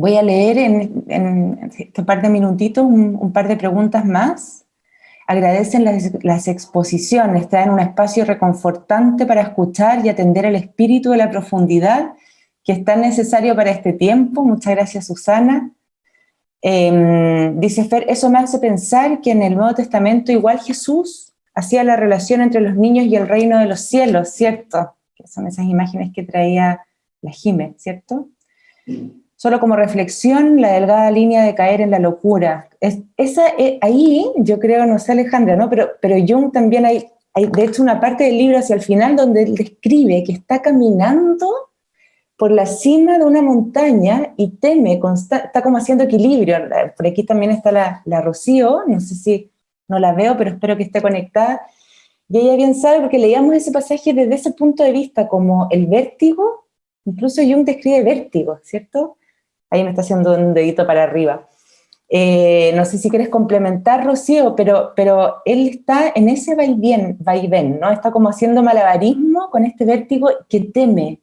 Voy a leer en, en, este par de minutitos un, un par de preguntas más agradecen las, exposiciones, traen un espacio reconfortante para escuchar y atender el espíritu de la profundidad que es tan necesario para este tiempo. Muchas gracias, Susana. Em, dice Fer, eso me hace pensar que en el Nuevo Testamento igual Jesús hacía la relación entre los niños y el reino de los cielos, ¿cierto? Que son esas imágenes que traía la Jime, ¿cierto? Solo como reflexión, la delgada línea de caer en la locura. Es, esa, eh, ahí, yo creo, no sé Alejandra, ¿no? Pero, pero Jung también hay, hay, de hecho, una parte del libro hacia el final donde él describe que está caminando por la cima de una montaña y teme, está como haciendo equilibrio. Por aquí también está la, la Rocío, no sé si no la veo, pero espero que esté conectada. Y ella bien sabe, porque leíamos ese pasaje desde ese punto de vista, como el vértigo, incluso Jung describe vértigo, ¿cierto? Ahí me está haciendo un dedito para arriba. Eh, no sé si quieres complementar, Rocío, pero, pero él está en ese vaivén, vaivén, ¿no? Está como haciendo malabarismo con este vértigo que teme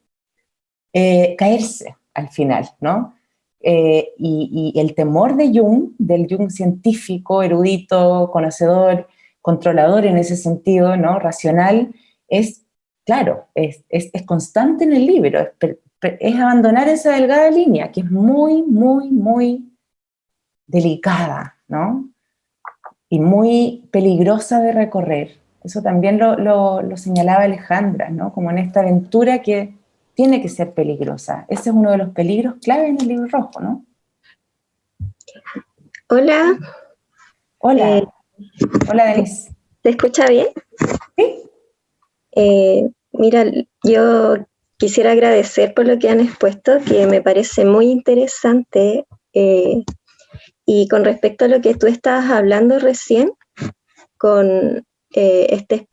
eh, caerse al final, ¿no? Eh, y, el temor de Jung, del Jung científico, erudito, conocedor, controlador en ese sentido, ¿no? Racional, es, claro, es, es, es constante en el libro, es es abandonar esa delgada línea, que es muy, muy, muy delicada, ¿no? Y muy peligrosa de recorrer. Eso también lo, señalaba Alejandra, ¿no? Como en esta aventura que tiene que ser peligrosa. Ese es uno de los peligros clave en el libro rojo, ¿no? Hola. Hola. Eh, Hola, Denise. ¿Te escucha bien? Sí. Eh, mira, yo quisiera agradecer por lo que han expuesto, que me parece muy interesante. Eh, y con respecto a lo que tú estabas hablando recién, con eh, este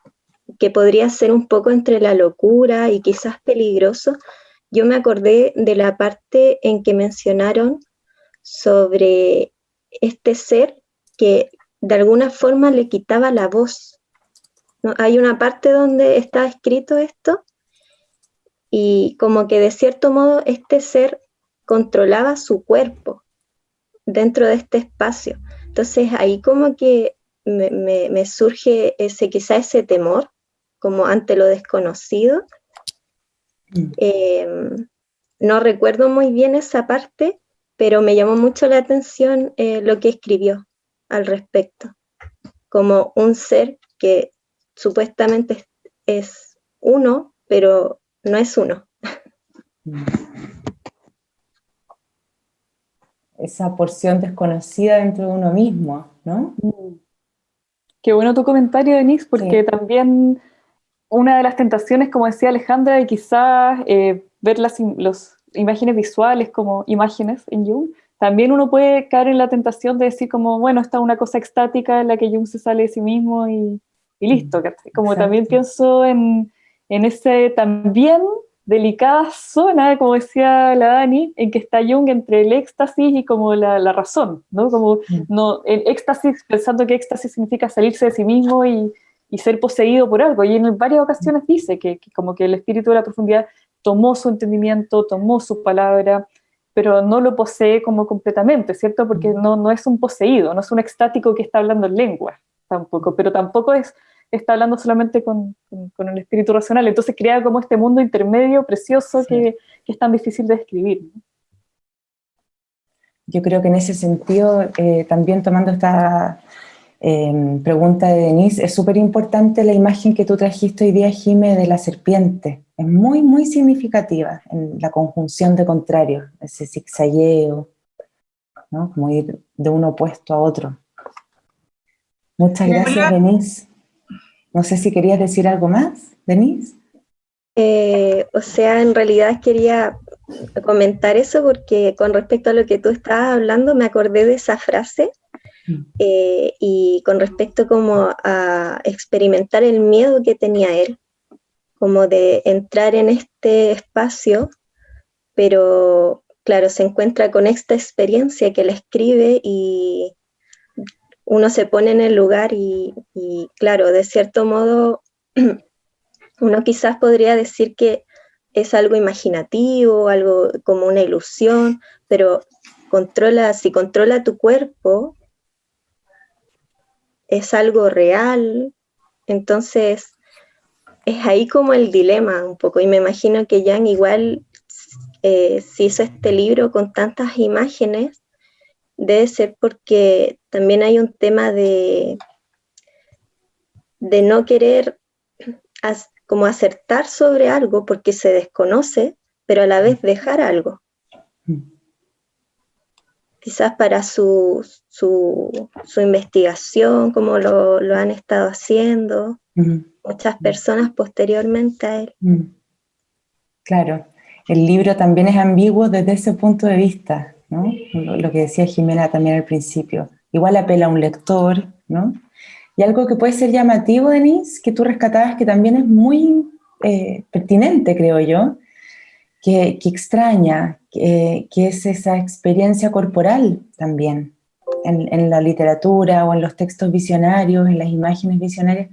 que podría ser un poco entre la locura y quizás peligroso, yo me acordé de la parte en que mencionaron sobre este ser que de alguna forma le quitaba la voz. Hay una parte donde está escrito esto, y como que de cierto modo este ser controlaba su cuerpo dentro de este espacio. Entonces ahí como que me, surge ese, quizá ese temor, como ante lo desconocido. Mm. Em, no recuerdo muy bien esa parte, pero me llamó mucho la atención eh, lo que escribió al respecto, como un ser que supuestamente es uno, pero no es uno. Esa porción desconocida dentro de uno mismo, ¿no? Qué bueno tu comentario, Denise, porque también una de las tentaciones, como decía Alejandra, de quizás eh, ver las imágenes visuales como imágenes en Jung, también uno puede caer en la tentación de decir como, bueno, esta es una cosa extática en la que Jung se sale de sí mismo y, listo. Como también pienso en, en ese también delicada zona, como decía la Dani, en que está Jung entre el éxtasis y como la, razón, ¿no? Como mm. no, el éxtasis, pensando que éxtasis significa salirse de sí mismo y, ser poseído por algo, y en varias ocasiones dice que, como que el espíritu de la profundidad tomó su entendimiento, tomó su palabra, pero no lo posee como completamente, ¿cierto? Porque mm. no, no es un poseído, no es un extático que está hablando en lengua, tampoco, pero tampoco es está hablando solamente con, el espíritu racional. Entonces crea como este mundo intermedio precioso que, es tan difícil de describir. Yo creo que en ese sentido, eh, también tomando esta em, pregunta de Denise, es súper importante la imagen que tú trajiste hoy día, Jime, de la serpiente. Es muy, muy significativa en la conjunción de contrarios, ese zigzagueo. ¿no? Como ir de uno opuesto a otro. Muchas gracias, Denise. No sé si querías decir algo más, Denise. Eh, o sea, en realidad quería comentar eso porque con respecto a lo que tú estabas hablando me acordé de esa frase mm. eh, y con respecto como a experimentar el miedo que tenía él, como de entrar en este espacio, pero claro, se encuentra con esta experiencia que le escribe y uno se pone en el lugar y, claro, de cierto modo [CLEARS THROAT] uno quizás podría decir que es algo imaginativo, algo como una ilusión, pero controla, si controla tu cuerpo, es algo real, entonces es ahí como el dilema un poco, y me imagino que Jan igual eh, si hizo este libro con tantas imágenes, debe ser porque también hay un tema de, de no querer como acertar sobre algo porque se desconoce, pero a la vez dejar algo. Quizás para su, su, investigación, como lo, han estado haciendo muchas personas posteriormente a él. Claro, el libro también es ambiguo desde ese punto de vista, ¿no? Lo, que decía Jimena también al principio. Igual apela a un lector, ¿no? Y algo que puede ser llamativo, Denise, que tú rescatabas, que también es muy eh, pertinente, creo yo, que, extraña, que, es esa experiencia corporal también, en, la literatura o en los textos visionarios, en las imágenes visionarias,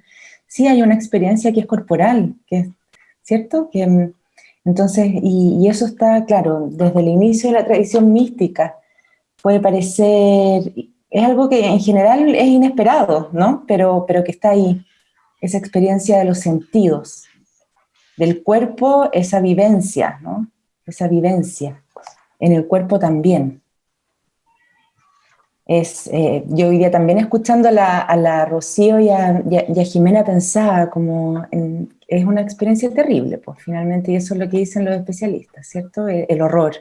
sí hay una experiencia que es corporal, que ¿cierto? Que, entonces, y, eso está, claro, desde el inicio de la tradición mística, puede parecer es algo que en general es inesperado, ¿no? Pero, pero que está ahí, esa experiencia de los sentidos, del cuerpo, esa vivencia, ¿no? Esa vivencia, en el cuerpo también. Es, eh, yo hoy también escuchando a la, Rocío y a, Jimena pensaba como, es una experiencia terrible, pues finalmente, y eso es lo que dicen los especialistas, ¿cierto? el horror,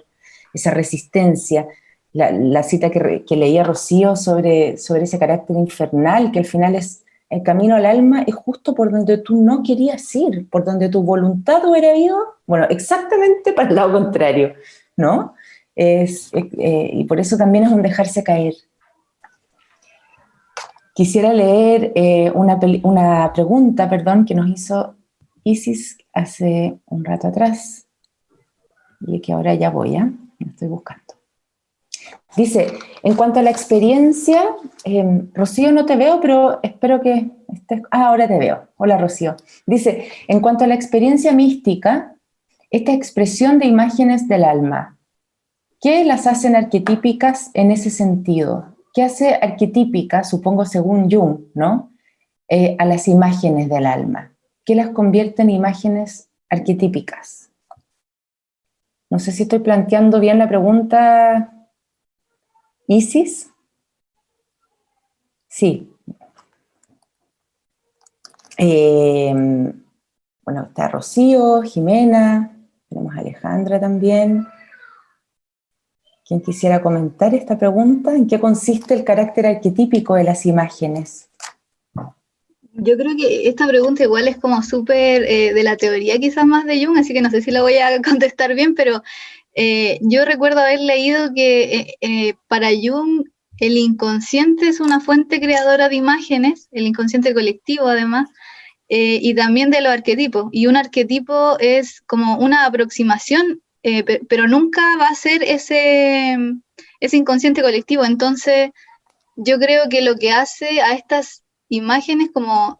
esa resistencia, la, cita que, leía Rocío sobre, sobre ese carácter infernal, que al final es el camino al alma, es justo por donde tú no querías ir, por donde tu voluntad hubiera ido, bueno, exactamente para el lado contrario, ¿no? Es, eh, y por eso también es un dejarse caer. Quisiera leer eh, una, una pregunta, perdón, que nos hizo Isis hace un rato atrás, y que ahora ya voy, ¿eh? estoy buscando. Dice, en cuanto a la experiencia, em, Rocío no te veo, pero espero que estés... Ah, ahora te veo. Hola Rocío. Dice, en cuanto a la experiencia mística, esta expresión de imágenes del alma, ¿qué las hacen arquetípicas en ese sentido? ¿Qué hace arquetípica, supongo según Jung, ¿no? Eh, a las imágenes del alma? ¿Qué las convierte en imágenes arquetípicas? No sé si estoy planteando bien la pregunta, ¿Isis? Sí. Eh, bueno, está Rocío, Jimena, tenemos a Alejandra también. ¿Quién quisiera comentar esta pregunta? ¿En qué consiste el carácter arquetípico de las imágenes? Yo creo que esta pregunta igual es como súper eh, de la teoría quizás más de Jung, así que no sé si la voy a [LAUGHS] contestar bien, pero eh, yo recuerdo haber leído que eh, para Jung el inconsciente es una fuente creadora de imágenes, el inconsciente colectivo además, y también de los arquetipos. Y un arquetipo es como una aproximación, pero nunca va a ser ese, ese inconsciente colectivo. Entonces, yo creo que lo que hace a estas imágenes como,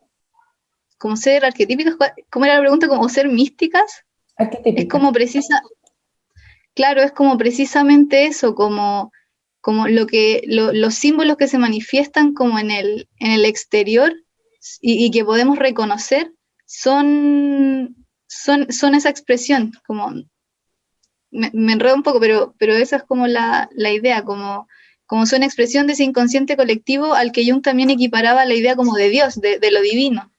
como ser arquetípicas, ¿cómo era la pregunta? ¿Como ser místicas? Es como precisa, claro, es como precisamente eso, como, como lo que, los símbolos que se manifiestan como en el, en el exterior y, que podemos reconocer son, son, son esa expresión, como, me, enredo un poco, pero, pero esa es como la, idea, como, como son expresión de ese inconsciente colectivo al que Jung también equiparaba la idea como de Dios, de, de lo divino.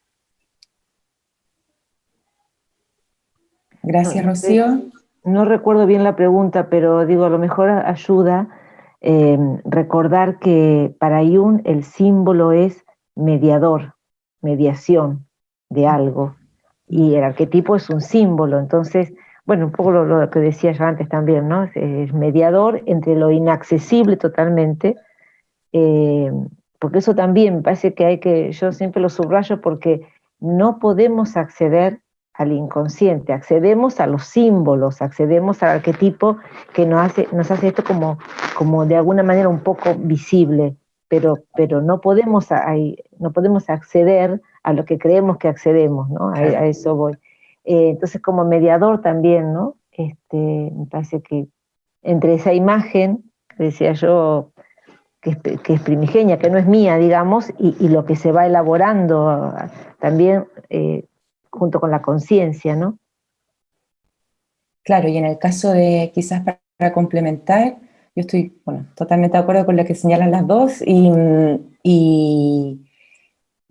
Gracias, Rocío no recuerdo bien la pregunta, pero digo, a lo mejor ayuda. eh, recordar que para Jung el símbolo es mediador, mediación de algo, y el arquetipo es un símbolo, entonces, bueno, un poco lo, que decía yo antes también, ¿no? Es, mediador entre lo inaccesible totalmente, eh, porque eso también me parece que hay que, yo siempre lo subrayo porque no podemos acceder al inconsciente, accedemos a los símbolos, accedemos al arquetipo que nos hace, nos hace esto como, como de alguna manera un poco visible, pero, pero no, podemos no podemos acceder a lo que creemos que accedemos, ¿no? A, eso voy. Eh, entonces, como mediador también, ¿no? Este, me parece que entre esa imagen, decía yo, que es, primigenia, que no es mía, digamos, y, lo que se va elaborando también eh, junto con la conciencia, ¿no? Claro, y en el caso de, quizás para, complementar, yo estoy bueno, totalmente de acuerdo con lo que señalan las dos, y,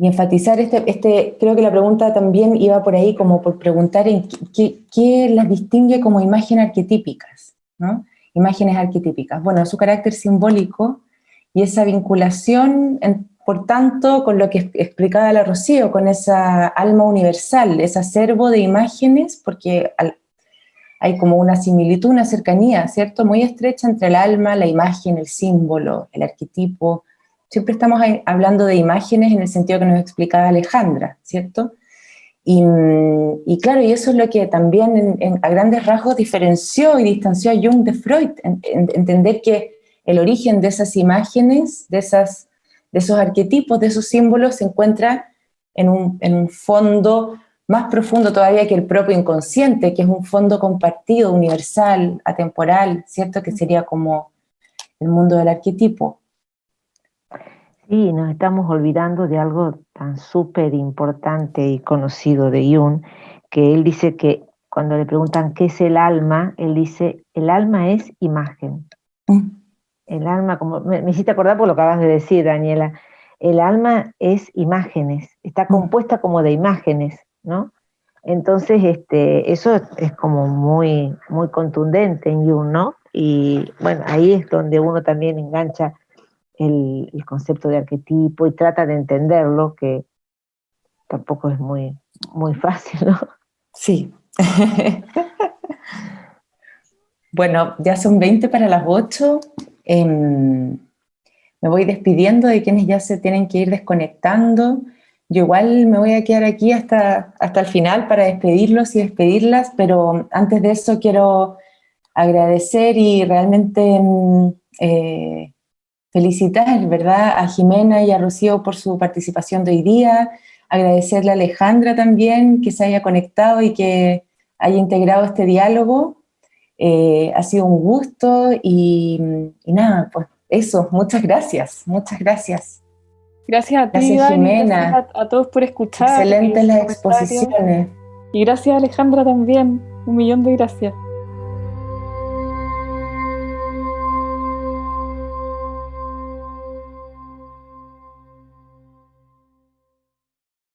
enfatizar este, este, creo que la pregunta también iba por ahí como por preguntar en qué, qué las distingue como imágenes arquetípicas, ¿no? Imágenes arquetípicas. Bueno, su carácter simbólico y esa vinculación por tanto, con lo que explicaba la Rocío, con esa alma universal, ese acervo de imágenes, porque hay como una similitud, una cercanía, ¿cierto? Muy estrecha entre el alma, la imagen, el símbolo, el arquetipo. Siempre estamos hablando de imágenes en el sentido que nos explicaba Alejandra, ¿cierto? Y, claro, y eso es lo que también a grandes rasgos diferenció y distanció a Jung de Freud, entender que el origen de esas imágenes, de esas de esos arquetipos, de esos símbolos, se encuentra en un, fondo más profundo todavía que el propio inconsciente, que es un fondo compartido, universal, atemporal, ¿cierto? Que sería como el mundo del arquetipo. Sí, nos estamos olvidando de algo tan súper importante y conocido de Jung, que él dice que cuando le preguntan qué es el alma, él dice, el alma es imagen. Mm el alma, como me, hiciste acordar por lo que acabas de decir, Daniela, el alma es imágenes, está mm. compuesta como de imágenes, ¿no? Entonces, este, eso es, como muy, muy contundente en Jung, ¿no? Y bueno, ahí es donde uno también engancha el, concepto de arquetipo y trata de entenderlo, que tampoco es muy, muy fácil, ¿no? Sí. [LAUGHS] bueno, ya son 20 para las 8. Em, me voy despidiendo de quienes ya se tienen que ir desconectando. Yo igual me voy a quedar aquí hasta, hasta el final para despedirlos y despedirlas, pero antes de eso quiero agradecer y realmente em, eh, felicitar, ¿verdad?, a Jimena y a Rocío por su participación de hoy día, agradecerle a Alejandra también que se haya conectado y que haya integrado este diálogo, eh, ha sido un gusto y, nada, pues eso, muchas gracias, muchas gracias. Gracias a ti, gracias, Jimena. Gracias a, todos por escuchar. Excelentes las exposiciones. Y gracias Alejandra también, un millón de gracias.